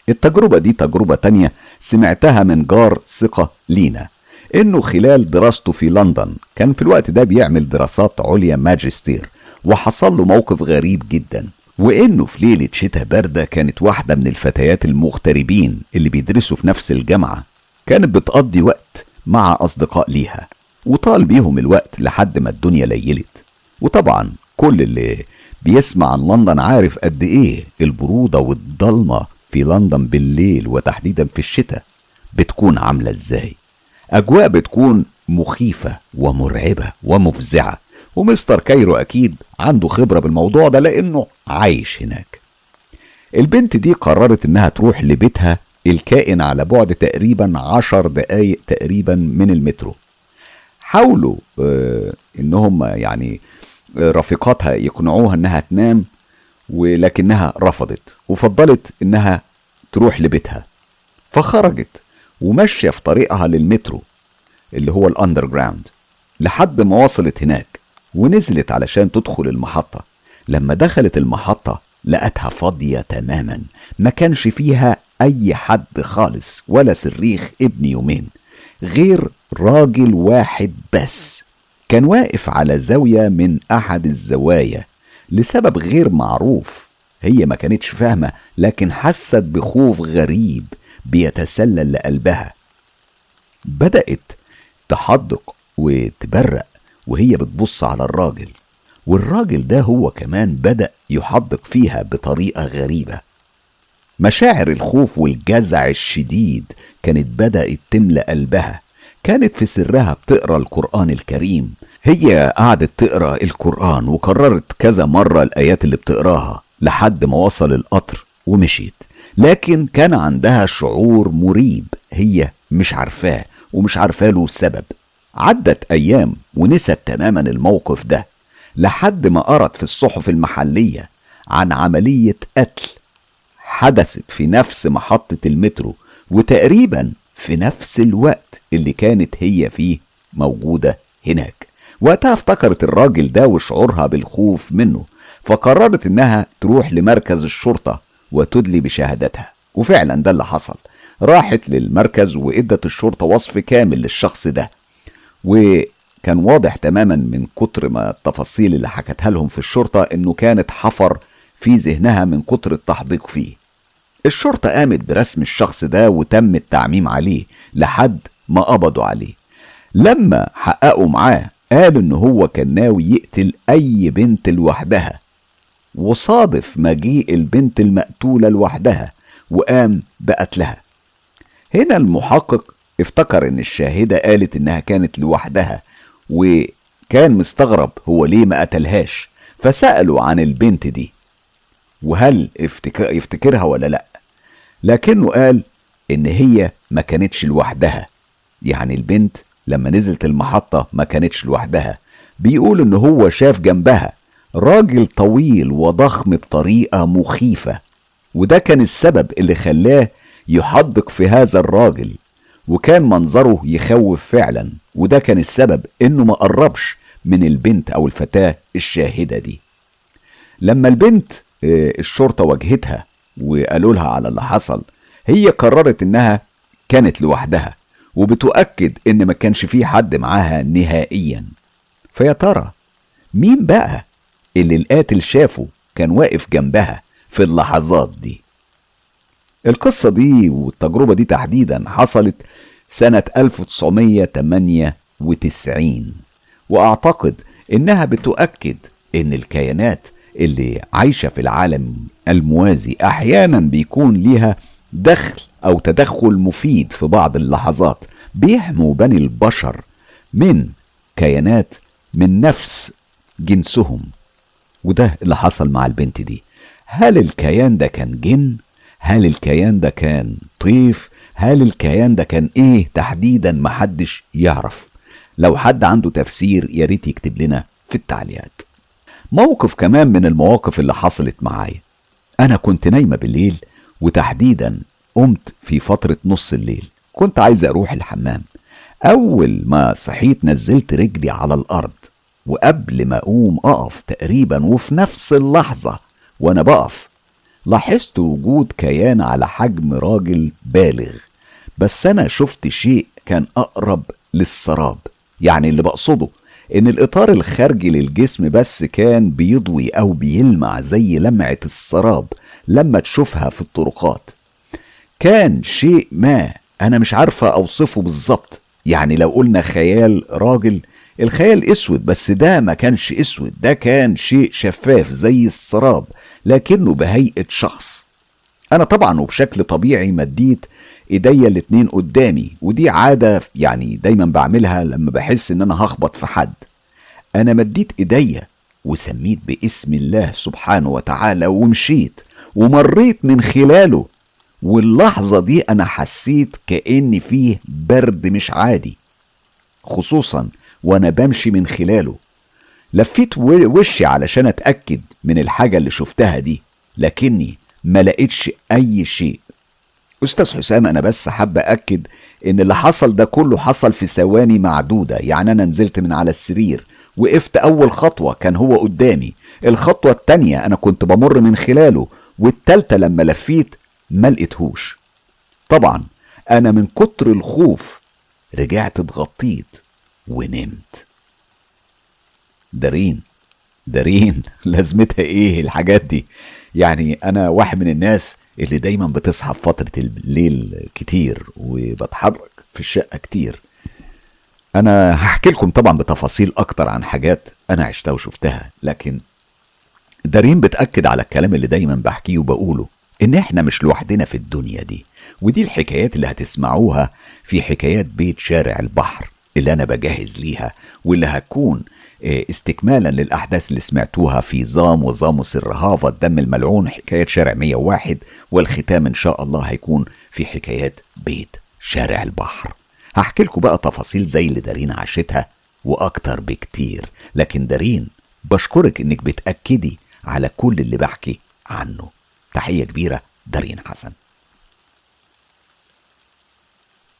التجربة دي تجربة تانية سمعتها من جار ثقة لينا إنه خلال دراسته في لندن كان في الوقت ده بيعمل دراسات عليا ماجستير وحصل له موقف غريب جدا وإنه في ليلة شتاء باردة كانت واحدة من الفتيات المغتربين اللي بيدرسوا في نفس الجامعة كانت بتقضي وقت مع أصدقاء ليها وطال بيهم الوقت لحد ما الدنيا ليلت وطبعا كل اللي بيسمع عن لندن عارف قد إيه البرودة والضلمة في لندن بالليل وتحديدا في الشتاء بتكون عاملة إزاي؟ أجواء بتكون مخيفة ومرعبة ومفزعة ومستر كايرو أكيد عنده خبرة بالموضوع ده لأنه عايش هناك. البنت دي قررت إنها تروح لبيتها الكائن على بعد تقريبا عشر دقايق تقريبا من المترو. حاولوا آه إنهم يعني آه، رفيقاتها يقنعوها إنها تنام ولكنها رفضت وفضلت إنها تروح لبيتها. فخرجت وماشية في طريقها للمترو اللي هو ال underground لحد ما وصلت هناك ونزلت علشان تدخل المحطة. لما دخلت المحطة لقتها فاضية تماما ما كانش فيها أي حد خالص ولا صريخ ابن يومين غير راجل واحد بس. كان واقف على زاوية من أحد الزوايا لسبب غير معروف. هي ما كانتش فاهمة لكن حست بخوف غريب بيتسلل لقلبها. بدأت تحدق وتبرق وهي بتبص على الراجل. والراجل ده هو كمان بدأ يحدق فيها بطريقة غريبة. مشاعر الخوف والجزع الشديد كانت بدأت تملأ قلبها. كانت في سرها بتقرأ القرآن الكريم هي قعدت تقرأ القرآن وكررت كذا مرة الآيات اللي بتقراها لحد ما وصل القطر ومشيت. لكن كان عندها شعور مريب. هي مش عارفاه ومش عارفاه له السبب عدت أيام ونست تماما الموقف ده لحد ما قرت في الصحف المحلية عن عملية قتل. حدثت في نفس محطة المترو وتقريبا في نفس الوقت اللي كانت هي فيه موجودة هناك. وقتها افتكرت الراجل ده وشعورها بالخوف منه فقررت إنها تروح لمركز الشرطة وتدلي بشهادتها. وفعلا ده اللي حصل. راحت للمركز وإدت الشرطة وصف كامل للشخص ده. وكان واضح تماما من كتر ما التفاصيل اللي حكتها لهم في الشرطة إنه كانت حفر في ذهنها من كتر التحديق فيه. الشرطة قامت برسم الشخص ده وتم التعميم عليه لحد ما قبضوا عليه. لما حققوا معاه قالوا إن هو كان ناوي يقتل أي بنت لوحدها وصادف مجيء البنت المقتولة لوحدها وقام بقتلها. هنا المحقق افتكر إن الشاهدة قالت إنها كانت لوحدها وكان مستغرب هو ليه ما قتلهاش فسألوا عن البنت دي وهل يفتكرها ولا لأ؟ لكنه قال إن هي ما كانتش لوحدها يعني البنت لما نزلت المحطة ما كانتش لوحدها. بيقول إن هو شاف جنبها راجل طويل وضخم بطريقة مخيفة وده كان السبب اللي خلاه يحدق في هذا الراجل وكان منظره يخوف فعلا وده كان السبب إنه ما قربش من البنت أو الفتاة الشاهدة دي. لما البنت آه، الشرطة واجهتها وقالوا لها على اللي حصل هي قررت إنها كانت لوحدها. وبتؤكد إن ما كانش في حد معاها نهائيا. فيا ترى مين بقى اللي القاتل شافه كان واقف جنبها في اللحظات دي؟ القصة دي والتجربة دي تحديدا حصلت سنة 1998 وأعتقد إنها بتؤكد إن الكيانات اللي عايشة في العالم الموازي أحيانا بيكون ليها دخل أو تدخل مفيد في بعض اللحظات بيحموا بني البشر من كيانات من نفس جنسهم. وده اللي حصل مع البنت دي. هل الكيان ده كان جن؟ هل الكيان ده كان طيف؟ هل الكيان ده كان إيه تحديدا محدش يعرف؟ لو حد عنده تفسير يا ريت يكتب لنا في التعليقات. موقف كمان من المواقف اللي حصلت معايا. أنا كنت نايمة بالليل وتحديدا قمت في فترة نص الليل. كنت عايز أروح الحمام. أول ما صحيت نزلت رجلي على الأرض وقبل ما أقوم أقف تقريبا وفي نفس اللحظة وأنا بقف. لاحظت وجود كيان على حجم راجل بالغ بس أنا شفت شيء كان أقرب للسراب يعني اللي بقصده. إن الإطار الخارجي للجسم بس كان بيضوي أو بيلمع زي لمعة السراب لما تشوفها في الطرقات. كان شيء ما أنا مش عارفة أوصفه بالظبط. يعني لو قلنا خيال راجل الخيال أسود بس ده ما كانش أسود ده كان شيء شفاف زي السراب لكنه بهيئة شخص. أنا طبعا وبشكل طبيعي مديت إيديا الاتنين قدامي ودي عادة يعني دايما بعملها لما بحس إن أنا هخبط في حد. أنا مديت إيديا وسميت باسم الله سبحانه وتعالى ومشيت ومريت من خلاله. واللحظة دي أنا حسيت كأن فيه برد مش عادي خصوصا وأنا بمشي من خلاله. لفيت وشي علشان أتأكد من الحاجة اللي شفتها دي لكني ما لقيتش أي شيء. أستاذ حسام أنا بس حاب أكد إن اللي حصل ده كله حصل في ثواني معدودة. يعني أنا نزلت من على السرير وقفت أول خطوة كان هو قدامي. الخطوة التانية أنا كنت بمر من خلاله والتالتة لما لفيت ما لقيتهوش. طبعا أنا من كتر الخوف رجعت اتغطيت ونمت. دارين دارين لازمتها إيه الحاجات دي؟ يعني أنا واحد من الناس اللي دايما بتصحى في فترة الليل كتير وبتحرك في الشقة كتير. أنا هحكي لكم طبعا بتفاصيل أكتر عن حاجات أنا عشتها وشفتها لكن دارين بتأكد على الكلام اللي دايما بحكيه وبقوله إن إحنا مش لوحدنا في الدنيا دي ودي الحكايات اللي هتسمعوها في حكايات بيت شارع البحر اللي أنا بجهز ليها واللي هتكون استكمالا للأحداث اللي سمعتوها في ظام وظام سر هافا الدم الملعون حكايات شارع 101 والختام إن شاء الله هيكون في حكايات بيت شارع البحر. هحكي لكم بقى تفاصيل زي اللي دارين عاشتها وأكتر بكتير لكن دارين بشكرك إنك بتأكدي على كل اللي بحكي عنه. تحية كبيرة دارين حسن.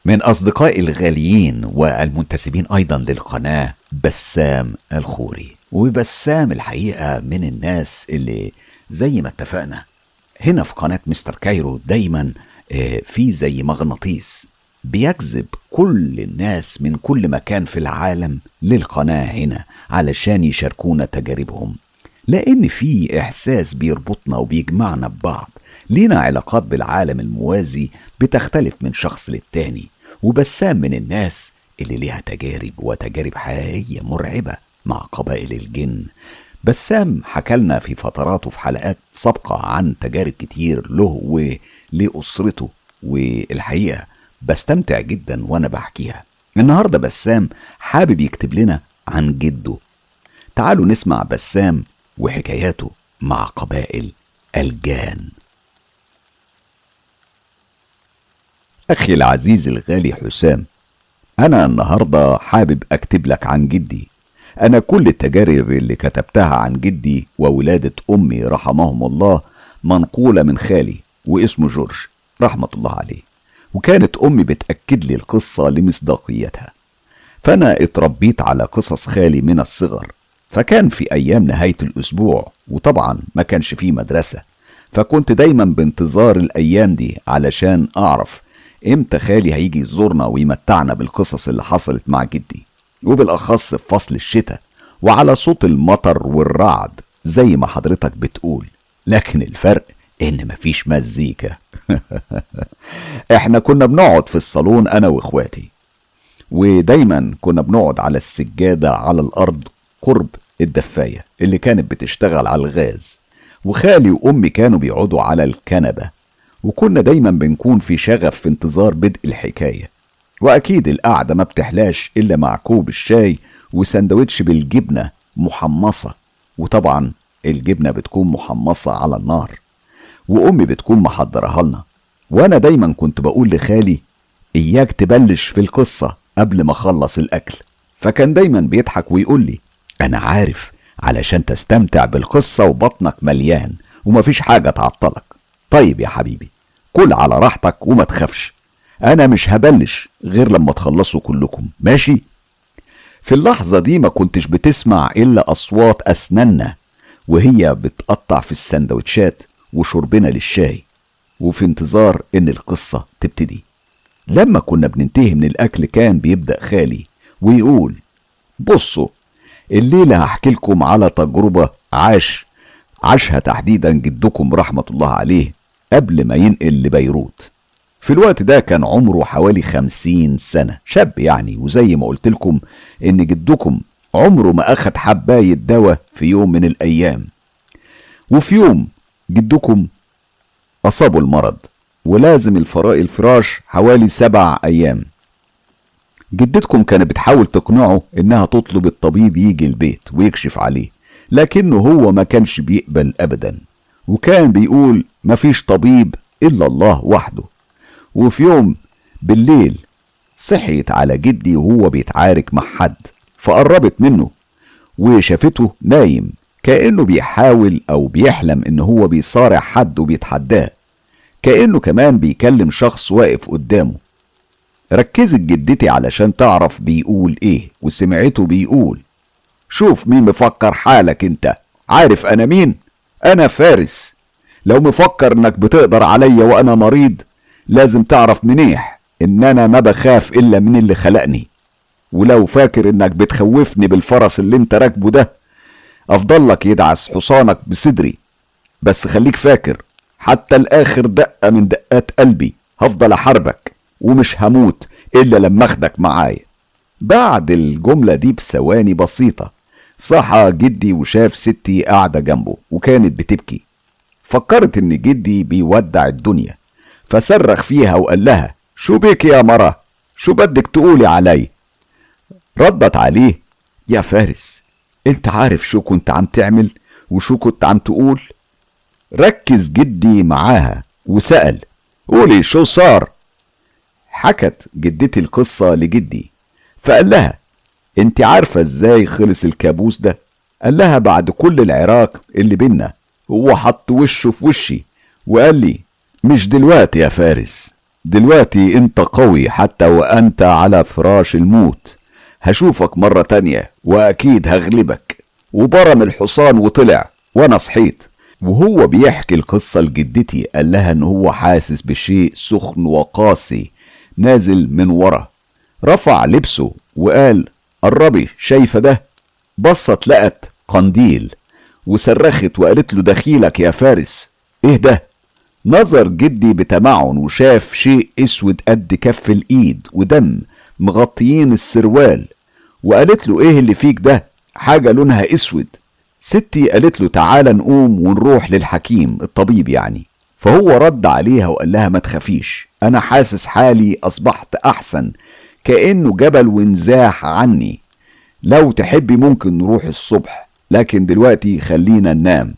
من أصدقائي الغاليين والمنتسبين أيضا للقناة بسام الخوري. وبسام الحقيقة من الناس اللي زي ما اتفقنا هنا في قناة مستر كايرو دايما آه، في زي مغناطيس بيجذب كل الناس من كل مكان في العالم للقناة هنا علشان يشاركونا تجاربهم. لأن في إحساس بيربطنا وبيجمعنا ببعض. لينا علاقات بالعالم الموازي بتختلف من شخص للتاني وبسام من الناس اللي ليها تجارب وتجارب حقيقية مرعبة مع قبائل الجن. بسام حكالنا في فتراته في حلقات سابقة عن تجارب كتير له ولأسرته والحقيقة بستمتع جدا وأنا بحكيها. النهاردة بسام حابب يكتب لنا عن جده. تعالوا نسمع بسام وحكاياته مع قبائل الجان. أخي العزيز الغالي حسام أنا النهاردة حابب أكتب لك عن جدي. أنا كل التجارب اللي كتبتها عن جدي وولادة أمي رحمهم الله منقولة من خالي واسمه جورج رحمة الله عليه وكانت أمي بتأكد لي القصة لمصداقيتها. فأنا اتربيت على قصص خالي من الصغر فكان في أيام نهاية الأسبوع وطبعا ما كانش فيه مدرسة فكنت دايما بانتظار الأيام دي علشان أعرف إمتى خالي هيجي يزورنا ويمتعنا بالقصص اللي حصلت مع جدي؟ وبالأخص في فصل الشتاء وعلى صوت المطر والرعد زي ما حضرتك بتقول. لكن الفرق إن مفيش مزيكا. إحنا كنا بنقعد في الصالون أنا وإخواتي. ودايما كنا بنقعد على السجادة على الأرض قرب الدفاية اللي كانت بتشتغل على الغاز. وخالي وأمي كانوا بيقعدوا على الكنبة. وكنا دايما بنكون في شغف في انتظار بدء الحكاية. وأكيد القعدة ما بتحلاش إلا مع كوب الشاي وسندوتش بالجبنة محمصة. وطبعا الجبنة بتكون محمصة على النار. وأمي بتكون محضرها لنا. وأنا دايما كنت بقول لخالي إياك تبلش في القصة قبل ما أخلص الأكل. فكان دايما بيضحك ويقول لي أنا عارف علشان تستمتع بالقصة وبطنك مليان ومفيش حاجة تعطلك. طيب يا حبيبي كل على راحتك وما تخافش. أنا مش هبلش غير لما تخلصوا كلكم. ماشي؟ في اللحظة دي ما كنتش بتسمع إلا أصوات أسناننا وهي بتقطع في السندوتشات وشربنا للشاي. وفي انتظار إن القصة تبتدي. لما كنا بننتهي من الأكل كان بيبدأ خالي ويقول بصوا الليلة هحكي لكم على تجربة عاش عاشها تحديدا جدكم رحمة الله عليه قبل ما ينقل لبيروت. في الوقت ده كان عمره حوالي خمسين سنة. شاب يعني وزي ما قلت لكم إن جدكم عمره ما أخد حباية دواء في يوم من الأيام. وفي يوم جدكم أصابه المرض ولازم الفراء الفراش حوالي سبع أيام. جدتكم كانت بتحاول تقنعه إنها تطلب الطبيب يجي البيت ويكشف عليه لكنه هو ما كانش بيقبل أبدا. وكان بيقول مفيش طبيب إلا الله وحده. وفي يوم بالليل صحيت على جدي وهو بيتعارك مع حد فقربت منه وشافته نايم كأنه بيحاول أو بيحلم إن هو بيصارع حد وبيتحداه كأنه كمان بيكلم شخص واقف قدامه. ركزت جدتي علشان تعرف بيقول إيه وسمعته بيقول شوف مين مفكر حالك أنت عارف أنا مين؟ أنا فارس. لو مفكر إنك بتقدر عليا وأنا مريض لازم تعرف منيح إن أنا ما بخاف إلا من اللي خلقني. ولو فاكر إنك بتخوفني بالفرس اللي أنت راكبه ده أفضل لك يدعس حصانك بصدري. بس خليك فاكر حتى الآخر دقة من دقات قلبي هفضل أحاربك ومش هموت إلا لما أخدك معايا. بعد الجملة دي بثواني بسيطة صحى جدي وشاف ستي قاعدة جنبه وكانت بتبكي. فكرت إن جدي بيودع الدنيا. فصرخ فيها وقال لها شو بيك يا مرة؟ شو بدك تقولي علي؟ ردت عليه يا فارس أنت عارف شو كنت عم تعمل وشو كنت عم تقول؟ ركز جدي معاها وسأل قولي شو صار؟ حكت جدتي القصة لجدي فقال لها انت عارفة إزاي خلص الكابوس ده؟ قال لها بعد كل العراق اللي بينا هو حط وشه في وشي وقال لي مش دلوقتي يا فارس دلوقتي انت قوي حتى وانت على فراش الموت. هشوفك مرة تانية وأكيد هغلبك. وبرم الحصان وطلع وأنا صحيت. وهو بيحكي القصة لجدتي قال لها إن هو حاسس بشيء سخن وقاسي نازل من ورا. رفع لبسه وقال قربي شايفة ده؟ بصت لقت قنديل وصرخت وقالت له دخيلك يا فارس إيه ده؟ نظر جدي بتمعن وشاف شيء أسود قد كف الإيد ودم مغطيين السروال وقالت له إيه اللي فيك ده؟ حاجة لونها أسود. ستي قالت له تعالى نقوم ونروح للحكيم الطبيب يعني. فهو رد عليها وقال لها ما تخافيش أنا حاسس حالي أصبحت أحسن كأنه جبل وانزاح عني. لو تحبي ممكن نروح الصبح لكن دلوقتي خلينا ننام.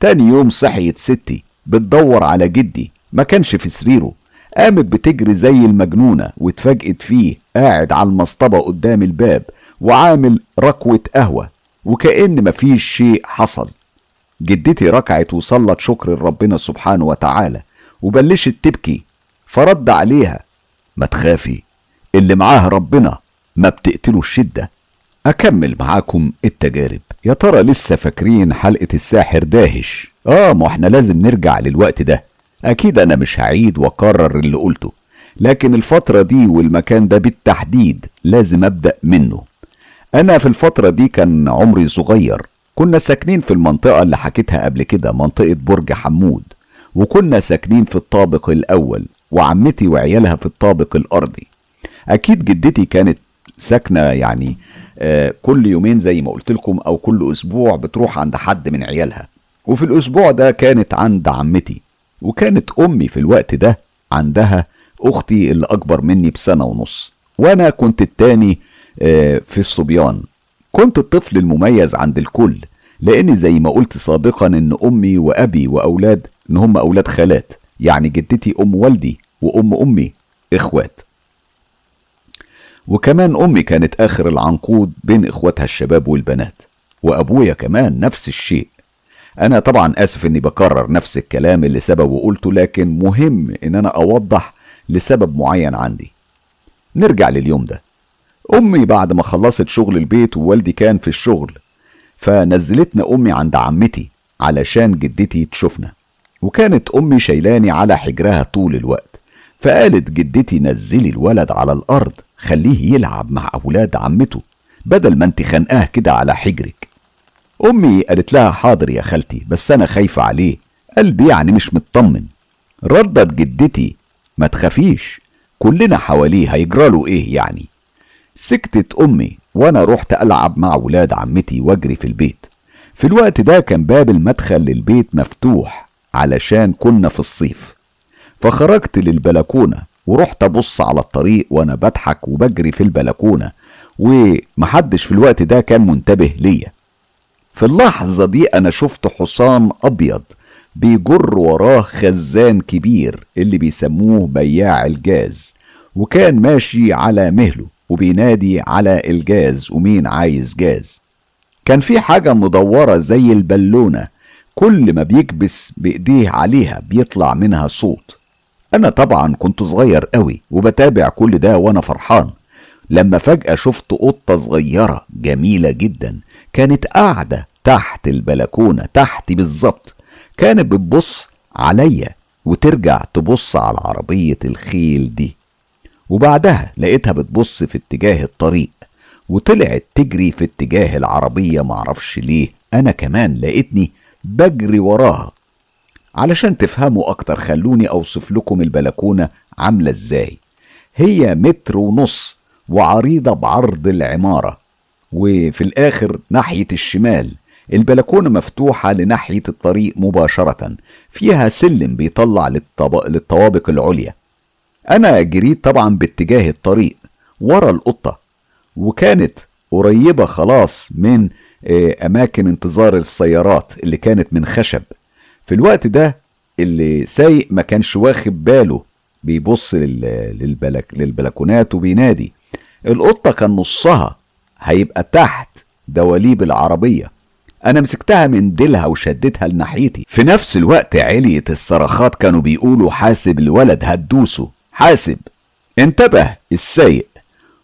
تاني يوم صحيت ستي بتدور على جدي ما كانش في سريره. قامت بتجري زي المجنونة واتفاجئت فيه قاعد على المصطبة قدام الباب وعامل ركوة قهوة وكأن مفيش شيء حصل. جدتي ركعت وصلت شكر لربنا سبحانه وتعالى وبلشت تبكي فرد عليها ما تخافي اللي معاه ربنا ما بتقتله الشدة أكمل معاكم التجارب. يا ترى لسه فاكرين حلقة الساحر داهش؟ آه ما إحنا لازم نرجع للوقت ده. أكيد أنا مش هعيد وأكرر اللي قلته. لكن الفترة دي والمكان ده بالتحديد لازم أبدأ منه. أنا في الفترة دي كان عمري صغير. كنا ساكنين في المنطقة اللي حكيتها قبل كده منطقة برج حمود. وكنا ساكنين في الطابق الأول وعمتي وعيالها في الطابق الأرضي. أكيد جدتي كانت ساكنة يعني آه كل يومين زي ما قلت لكم أو كل أسبوع بتروح عند حد من عيالها. وفي الأسبوع ده كانت عند عمتي وكانت أمي في الوقت ده عندها أختي اللي أكبر مني بسنة ونص وأنا كنت التاني آه في الصبيان. كنت الطفل المميز عند الكل لأن زي ما قلت سابقا إن أمي وأبي وأولاد إن هم أولاد خالات يعني جدتي أم والدي وأم أمي إخوات. وكمان أمي كانت آخر العنقود بين إخواتها الشباب والبنات وأبويا كمان نفس الشيء. أنا طبعا آسف إني بكرر نفس الكلام اللي سببه قلته لكن مهم إن أنا أوضح لسبب معين عندي. نرجع لليوم ده. أمي بعد ما خلصت شغل البيت ووالدي كان في الشغل فنزلتنا أمي عند عمتي علشان جدتي تشوفنا. وكانت أمي شيلاني على حجرها طول الوقت فقالت جدتي نزلي الولد على الأرض. خليه يلعب مع أولاد عمته بدل ما انت خانقاه كده على حجرك. أمي قالت لها حاضر يا خالتي بس أنا خايفة عليه. قلبي يعني مش مطمن. ردت جدتي ما تخافيش كلنا حواليه هيجراله إيه يعني؟ سكتت أمي وأنا رحت ألعب مع ولاد عمتي وأجري في البيت. في الوقت ده كان باب المدخل للبيت مفتوح علشان كنا في الصيف. فخرجت للبلكونة ورحت أبص على الطريق وأنا بضحك وبجري في البلكونة ومحدش في الوقت ده كان منتبه ليا. في اللحظة دي أنا شفت حصان أبيض بيجر وراه خزان كبير اللي بيسموه بياع الجاز وكان ماشي على مهله وبينادي على الجاز ومين عايز جاز. كان في حاجة مدورة زي البالونة كل ما بيكبس بإيديه عليها بيطلع منها صوت. أنا طبعا كنت صغير قوي وبتابع كل ده وأنا فرحان. لما فجأة شفت قطة صغيرة جميلة جدا كانت قاعدة تحت البلكونة تحتي بالظبط كانت بتبص عليا وترجع تبص على عربية الخيل دي. وبعدها لقيتها بتبص في اتجاه الطريق وطلعت تجري في اتجاه العربية معرفش ليه أنا كمان لقيتني بجري وراها. علشان تفهموا أكتر خلوني أوصف لكم البلكونة عاملة إزاي. هي متر ونص وعريضة بعرض العمارة وفي الآخر ناحية الشمال. البلكونة مفتوحة لناحية الطريق مباشرة فيها سلم بيطلع للطب... للطوابق العليا. أنا جريت طبعا باتجاه الطريق ورا القطة وكانت قريبة خلاص من أماكن انتظار السيارات اللي كانت من خشب. في الوقت ده اللي سايق ما كانش واخد باله بيبص للبلك للبلكونات وبينادي. القطة كان نصها هيبقى تحت دواليب العربية. أنا مسكتها من ديلها وشدتها لناحيتي. في نفس الوقت علية الصرخات كانوا بيقولوا حاسب الولد هتدوسه حاسب. انتبه السايق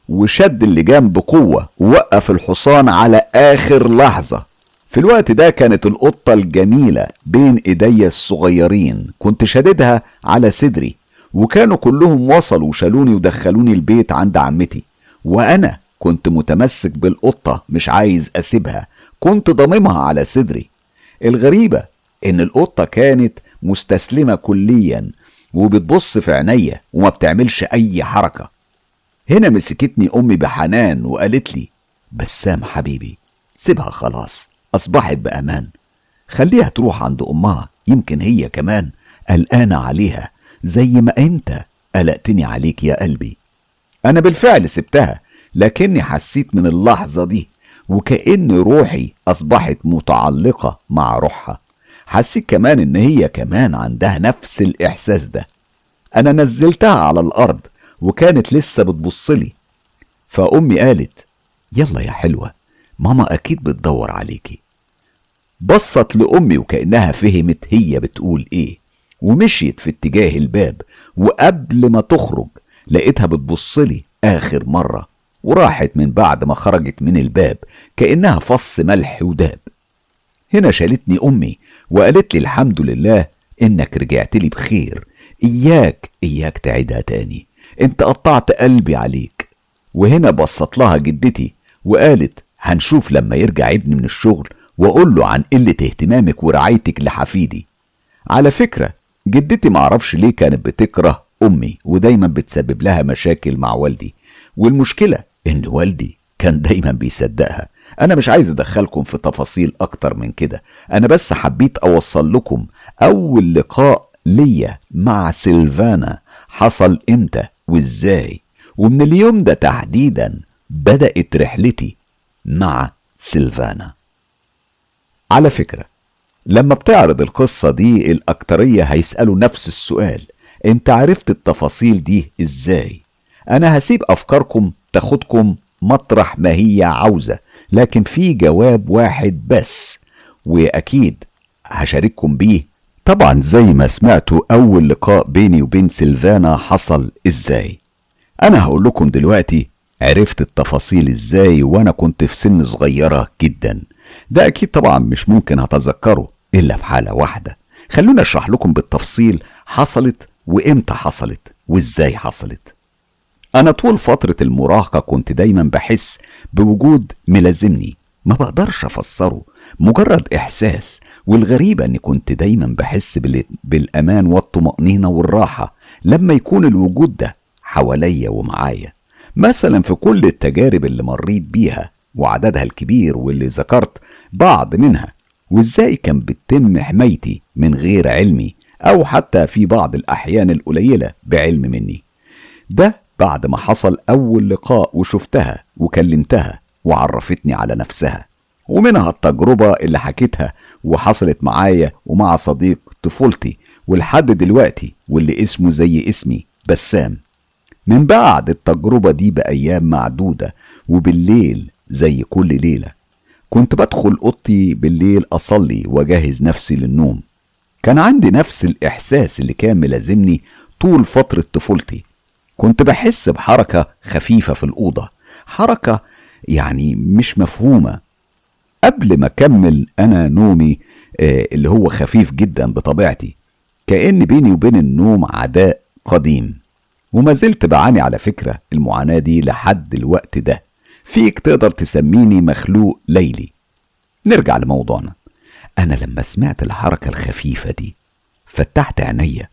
وشد اللجام بقوة ووقف الحصان على آخر لحظة. في الوقت ده كانت القطة الجميلة بين ايديا الصغيرين كنت شددها على صدري وكانوا كلهم وصلوا وشالوني ودخلوني البيت عند عمتي وأنا كنت متمسك بالقطة مش عايز أسيبها كنت ضاممها على صدري. الغريبة إن القطة كانت مستسلمة كليا وبتبص في عينيا وما بتعملش أي حركة. هنا مسكتني أمي بحنان وقالت لي بسام حبيبي سيبها خلاص. أصبحت بأمان. خليها تروح عند أمها يمكن هي كمان. قلقانة عليها. زي ما أنت. قلقتني عليك يا قلبي. أنا بالفعل سبتها لكني حسيت من اللحظة دي وكأن روحي أصبحت متعلقة مع روحها. حسيت كمان إن هي كمان عندها نفس الإحساس ده. أنا نزلتها على الأرض وكانت لسه بتبصلي فأمي قالت يلا يا حلوة ماما أكيد بتدور عليكي. بصت لأمي وكأنها فهمت هي بتقول إيه ومشيت في اتجاه الباب وقبل ما تخرج لقيتها بتبصلي آخر مرة وراحت من بعد ما خرجت من الباب كأنها فص ملح وداب. هنا شالتني أمي وقالت لي الحمد لله إنك رجعت لي بخير. إياك إياك تعيدها تاني. أنت قطعت قلبي عليك. وهنا بصت لها جدتي وقالت هنشوف لما يرجع ابني من الشغل وأقول له عن قلة اهتمامك ورعايتك لحفيدي. على فكرة جدتي معرفش ليه كانت بتكره أمي ودايما بتسبب لها مشاكل مع والدي. والمشكلة إن والدي كان دايما بيصدقها. أنا مش عايز أدخلكم في تفاصيل أكتر من كده. أنا بس حبيت أوصل لكم أول لقاء ليا مع سيلفانا حصل إمتى وإزاي. ومن اليوم ده تحديدا بدأت رحلتي مع سيلفانا. على فكرة لما بتعرض القصة دي الأكترية هيسألوا نفس السؤال انت عرفت التفاصيل دي إزاي؟ أنا هسيب أفكاركم تاخدكم مطرح ما هي عاوزة لكن في جواب واحد بس وأكيد هشارككم بيه. طبعا زي ما سمعتوا أول لقاء بيني وبين سيلفانا حصل إزاي. أنا هقول لكم دلوقتي عرفت التفاصيل إزاي وأنا كنت في سن صغيرة جدا. ده أكيد طبعا مش ممكن هتذكره إلا في حالة واحدة. خلونا اشرح لكم بالتفصيل حصلت وامتى حصلت وازاي حصلت. أنا طول فترة المراهقة كنت دايما بحس بوجود ملازمني. ما بقدرش أفسره. مجرد إحساس والغريبة إني كنت دايما بحس بالأمان والطمأنينة والراحة لما يكون الوجود ده حواليا ومعايا. مثلا في كل التجارب اللي مريت بيها وعددها الكبير واللي ذكرت بعض منها وإزاي كان بتتم حمايتي من غير علمي أو حتى في بعض الأحيان القليلة بعلم مني. ده بعد ما حصل أول لقاء وشفتها وكلمتها وعرفتني على نفسها ومنها التجربة اللي حكيتها وحصلت معايا ومع صديق طفولتي ولحد دلوقتي واللي اسمه زي اسمي بسام. من بعد التجربة دي بأيام معدودة وبالليل زي كل ليلة. كنت بدخل أوضتي بالليل أصلي وأجهز نفسي للنوم. كان عندي نفس الإحساس اللي كان ملازمني طول فترة طفولتي. كنت بحس بحركة خفيفة في الأوضة. حركة يعني مش مفهومة. قبل ما أكمل أنا نومي آه اللي هو خفيف جدا بطبيعتي كأن بيني وبين النوم عداء قديم. وما زلت بعاني على فكرة المعاناة دي لحد الوقت ده. فيك تقدر تسميني مخلوق ليلي. نرجع لموضوعنا. أنا لما سمعت الحركة الخفيفة دي فتحت عينيا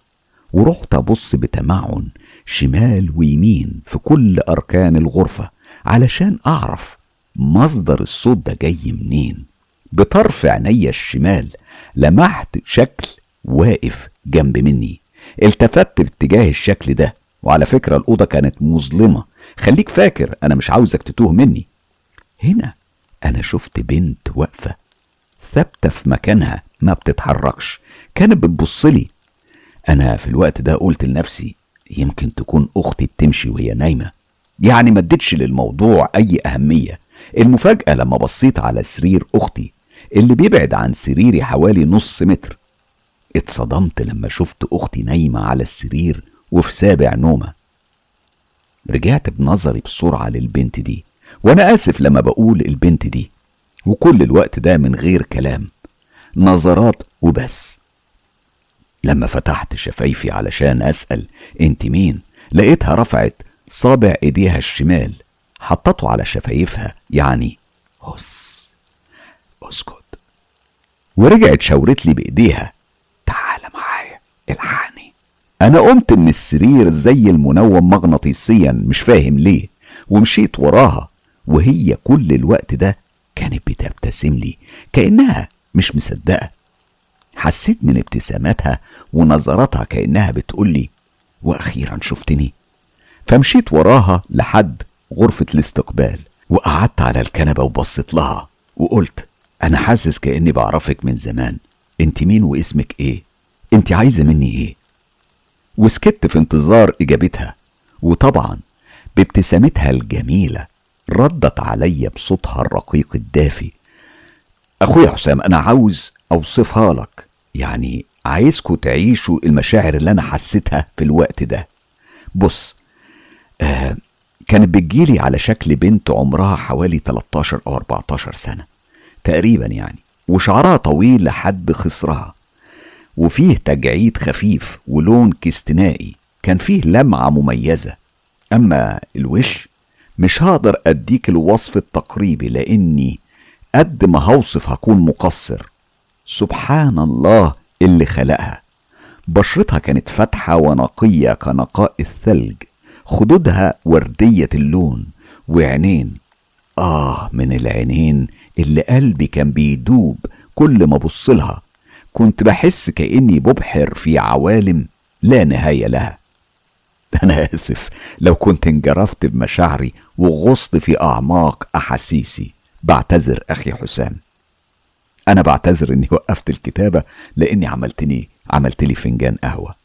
ورحت أبص بتمعن شمال ويمين في كل أركان الغرفة علشان أعرف مصدر الصوت ده جاي منين. بطرف عينيا الشمال لمحت شكل واقف جنب مني. التفت باتجاه الشكل ده وعلى فكرة الأوضة كانت مظلمة. خليك فاكر أنا مش عاوزك تتوه مني. هنا أنا شفت بنت واقفة ثابتة في مكانها ما بتتحركش. كانت بتبصلي أنا في الوقت ده قلت لنفسي يمكن تكون أختي بتمشي وهي نايمة. يعني ما اديتش للموضوع أي أهمية. المفاجأة لما بصيت على سرير أختي اللي بيبعد عن سريري حوالي نص متر. اتصدمت لما شفت أختي نايمة على السرير وفي سابع نومة. رجعت بنظري بسرعة للبنت دي وأنا آسف لما بقول البنت دي وكل الوقت ده من غير كلام نظرات وبس. لما فتحت شفايفي علشان أسأل أنت مين لقيتها رفعت صابع إيديها الشمال حطته على شفايفها يعني هس اسكت. ورجعت شاورت لي بإيديها تعال معايا الحقني أنا قمت من السرير زي المنوم مغناطيسيا مش فاهم ليه ومشيت وراها وهي كل الوقت ده كانت بتبتسم لي كأنها مش مصدقة حسيت من ابتساماتها ونظراتها كأنها بتقول لي وأخيرا شفتني فمشيت وراها لحد غرفة الاستقبال وقعدت على الكنبة وبصيت لها وقلت أنا حاسس كأني بعرفك من زمان أنت مين واسمك إيه؟ أنت عايزة مني إيه؟ وسكت في انتظار إجابتها. وطبعا بابتسامتها الجميلة ردت عليا بصوتها الرقيق الدافي. أخويا حسام أنا عاوز أوصفها لك. يعني عايزكوا تعيشوا المشاعر اللي أنا حسيتها في الوقت ده. بص آه كانت بتجيلي على شكل بنت عمرها حوالي 13 أو 14 سنة تقريبا يعني وشعرها طويل لحد خصرها. وفيه تجعيد خفيف ولون كستنائي كان فيه لمعة مميزة. أما الوش مش هقدر أديك الوصف التقريبي لأني قد ما هوصف هكون مقصر. سبحان الله اللي خلقها. بشرتها كانت فاتحة ونقية كنقاء الثلج. خدودها وردية اللون وعينين. آه من العينين اللي قلبي كان بيدوب كل ما بصلها كنت بحس كأني ببحر في عوالم لا نهاية لها. أنا آسف لو كنت انجرفت بمشاعري وغصت في أعماق أحاسيسي بعتذر أخي حسام. أنا بعتذر إني وقفت الكتابة لأني عملتني عملت لي فنجان قهوة.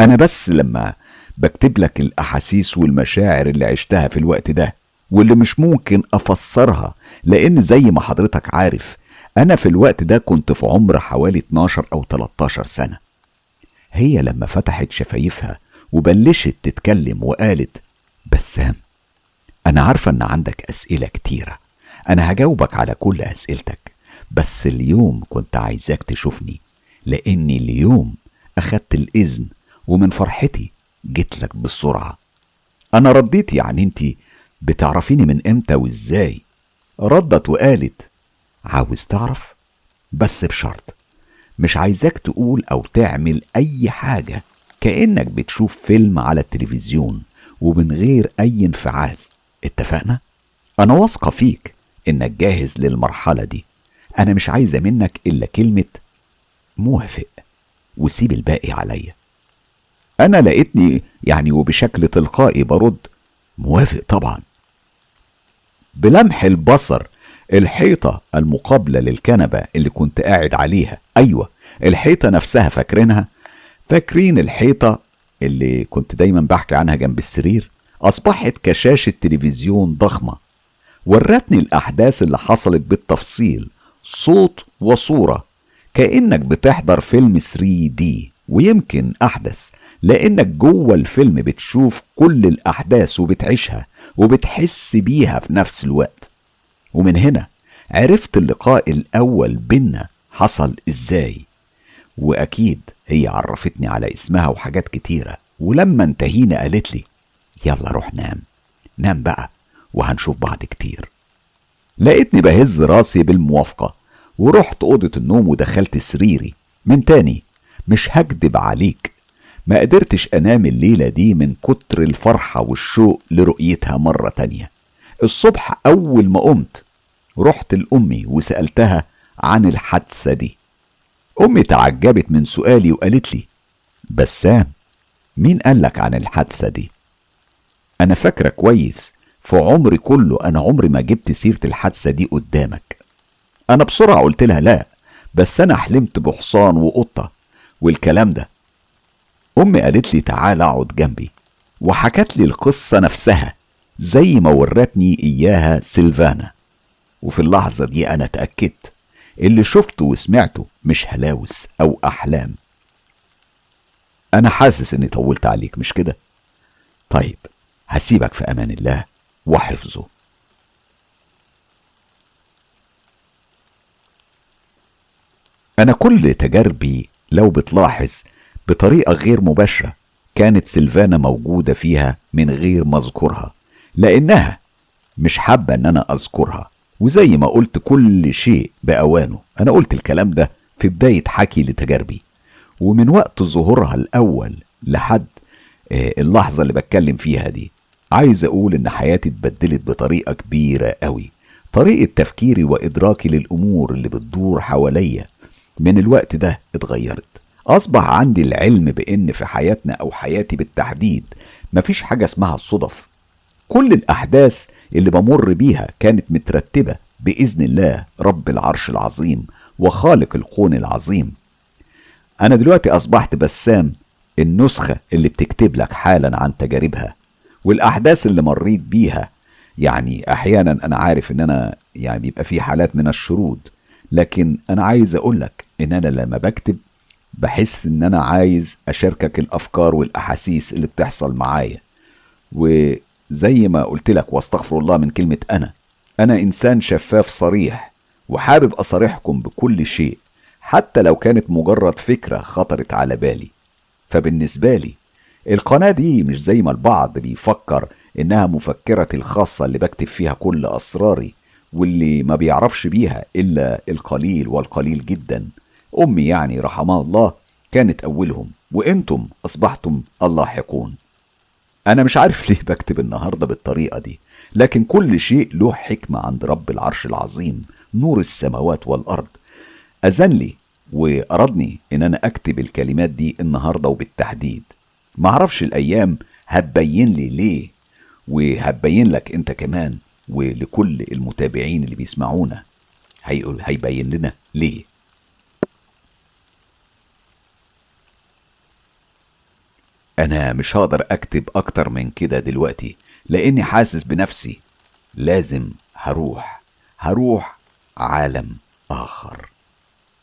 أنا بس لما بكتب لك الأحاسيس والمشاعر اللي عشتها في الوقت ده واللي مش ممكن أفسرها لأن زي ما حضرتك عارف أنا في الوقت ده كنت في عمر حوالي 12 أو 13 سنة. هي لما فتحت شفايفها وبلشت تتكلم وقالت بسام أنا عارفة إن عندك أسئلة كتيرة. أنا هجاوبك على كل أسئلتك. بس اليوم كنت عايزاك تشوفني لأني اليوم أخدت الإذن ومن فرحتي جيت لك بالسرعة أنا رديت يعني أنت بتعرفيني من إمتى وإزاي. ردت وقالت عاوز تعرف بس بشرط مش عايزاك تقول أو تعمل أي حاجة كأنك بتشوف فيلم على التلفزيون ومن غير أي انفعال. اتفقنا؟ أنا واثقة فيك إنك جاهز للمرحلة دي. أنا مش عايزة منك إلا كلمة موافق وسيب الباقي عليا. أنا لقيتني يعني وبشكل تلقائي برد موافق طبعا. بلمح البصر الحيطة المقابلة للكنبة اللي كنت قاعد عليها. أيوة الحيطة نفسها فاكرينها؟ فاكرين الحيطة اللي كنت دايما بحكي عنها جنب السرير؟ أصبحت كشاشة تلفزيون ضخمة. ورتني الأحداث اللي حصلت بالتفصيل صوت وصورة كأنك بتحضر فيلم 3 دي ويمكن أحدث لأنك جوه الفيلم بتشوف كل الأحداث وبتعيشها وبتحس بيها في نفس الوقت. ومن هنا عرفت اللقاء الأول بينا حصل إزاي. وأكيد هي عرفتني على اسمها وحاجات كتيرة ولما انتهينا قالت لي يلا روح نام نام بقى وهنشوف بعض كتير. لقيتني بهز راسي بالموافقة ورحت أوضة النوم ودخلت سريري. من تاني مش هكدب عليك ما قدرتش أنام الليلة دي من كتر الفرحة والشوق لرؤيتها مرة تانية. الصبح أول ما قمت رحت لأمي وسألتها عن الحادثة دي. أمي تعجبت من سؤالي وقالت لي بسام مين قالك عن الحادثة دي؟ أنا فاكرة كويس في عمري كله أنا عمري ما جبت سيرة الحادثة دي قدامك. أنا بسرعة قلت لها لا بس أنا حلمت بحصان وقطة والكلام ده. أمي قالت لي تعال أقعد جنبي. وحكت لي القصة نفسها. زي ما ورتني إياها سيلفانا. وفي اللحظة دي أنا اتأكدت اللي شفته وسمعته مش هلاوس أو أحلام. أنا حاسس إني طولت عليك مش كده؟ طيب هسيبك في أمان الله وحفظه. أنا كل تجاربي لو بتلاحظ بطريقة غير مباشرة كانت سيلفانا موجودة فيها من غير ما أذكرها. لأنها مش حابة إن أنا أذكرها. وزي ما قلت كل شيء بأوانه. أنا قلت الكلام ده في بداية حكي لتجاربي. ومن وقت ظهورها الأول لحد آه، اللحظة اللي بتكلم فيها دي عايز أقول إن حياتي اتبدلت بطريقة كبيرة قوي. طريقة تفكيري وإدراكي للأمور اللي بتدور حواليا من الوقت ده اتغيرت. أصبح عندي العلم بإن في حياتنا أو حياتي بالتحديد مفيش حاجة اسمها الصدف كل الأحداث اللي بمر بيها كانت مترتبة بإذن الله رب العرش العظيم وخالق الكون العظيم. أنا دلوقتي أصبحت بسام النسخة اللي بتكتب لك حالا عن تجاربها والأحداث اللي مريت بيها. يعني أحيانا أنا عارف إن أنا يعني بيبقى في حالات من الشرود لكن أنا عايز اقولك إن أنا لما بكتب بحس إن أنا عايز أشاركك الأفكار والأحاسيس اللي بتحصل معايا. وزي ما قلت لك واستغفر الله من كلمة أنا. أنا إنسان شفاف صريح وحابب أصارحكم بكل شيء حتى لو كانت مجرد فكرة خطرت على بالي. فبالنسبة لي القناة دي مش زي ما البعض بيفكر إنها مفكرتي الخاصة اللي بكتب فيها كل أسراري واللي ما بيعرفش بيها إلا القليل والقليل جدا. أمي يعني رحمها الله كانت أولهم وإنتم أصبحتم اللاحقون. أنا مش عارف ليه بكتب النهاردة بالطريقة دي لكن كل شيء له حكمة عند رب العرش العظيم نور السماوات والأرض. أذن لي وأرادني إن أنا أكتب الكلمات دي النهاردة وبالتحديد. معرفش الأيام هتبين لي ليه وهتبين لك أنت كمان ولكل المتابعين اللي بيسمعونا. هيقول هيبين لنا ليه. أنا مش هقدر أكتب أكتر من كده دلوقتي لأني حاسس بنفسي. لازم هروح هروح عالم آخر.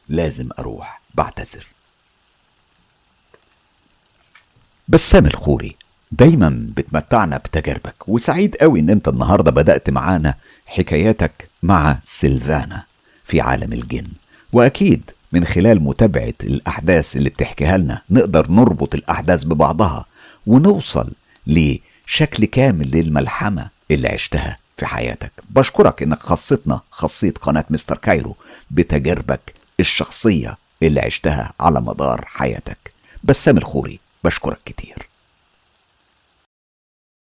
لازم أروح بعتذر. بسام الخوري دايما بتمتعنا بتجاربك وسعيد قوي إن أنت النهارده بدأت معانا حكاياتك مع سيلفانا في عالم الجن. وأكيد من خلال متابعة الأحداث اللي بتحكيها لنا نقدر نربط الأحداث ببعضها ونوصل لشكل كامل للملحمة اللي عشتها في حياتك. بشكرك إنك خصتنا خصيت قناة مستر كايرو بتجاربك الشخصية اللي عشتها على مدار حياتك. بسام الخوري بشكرك كتير.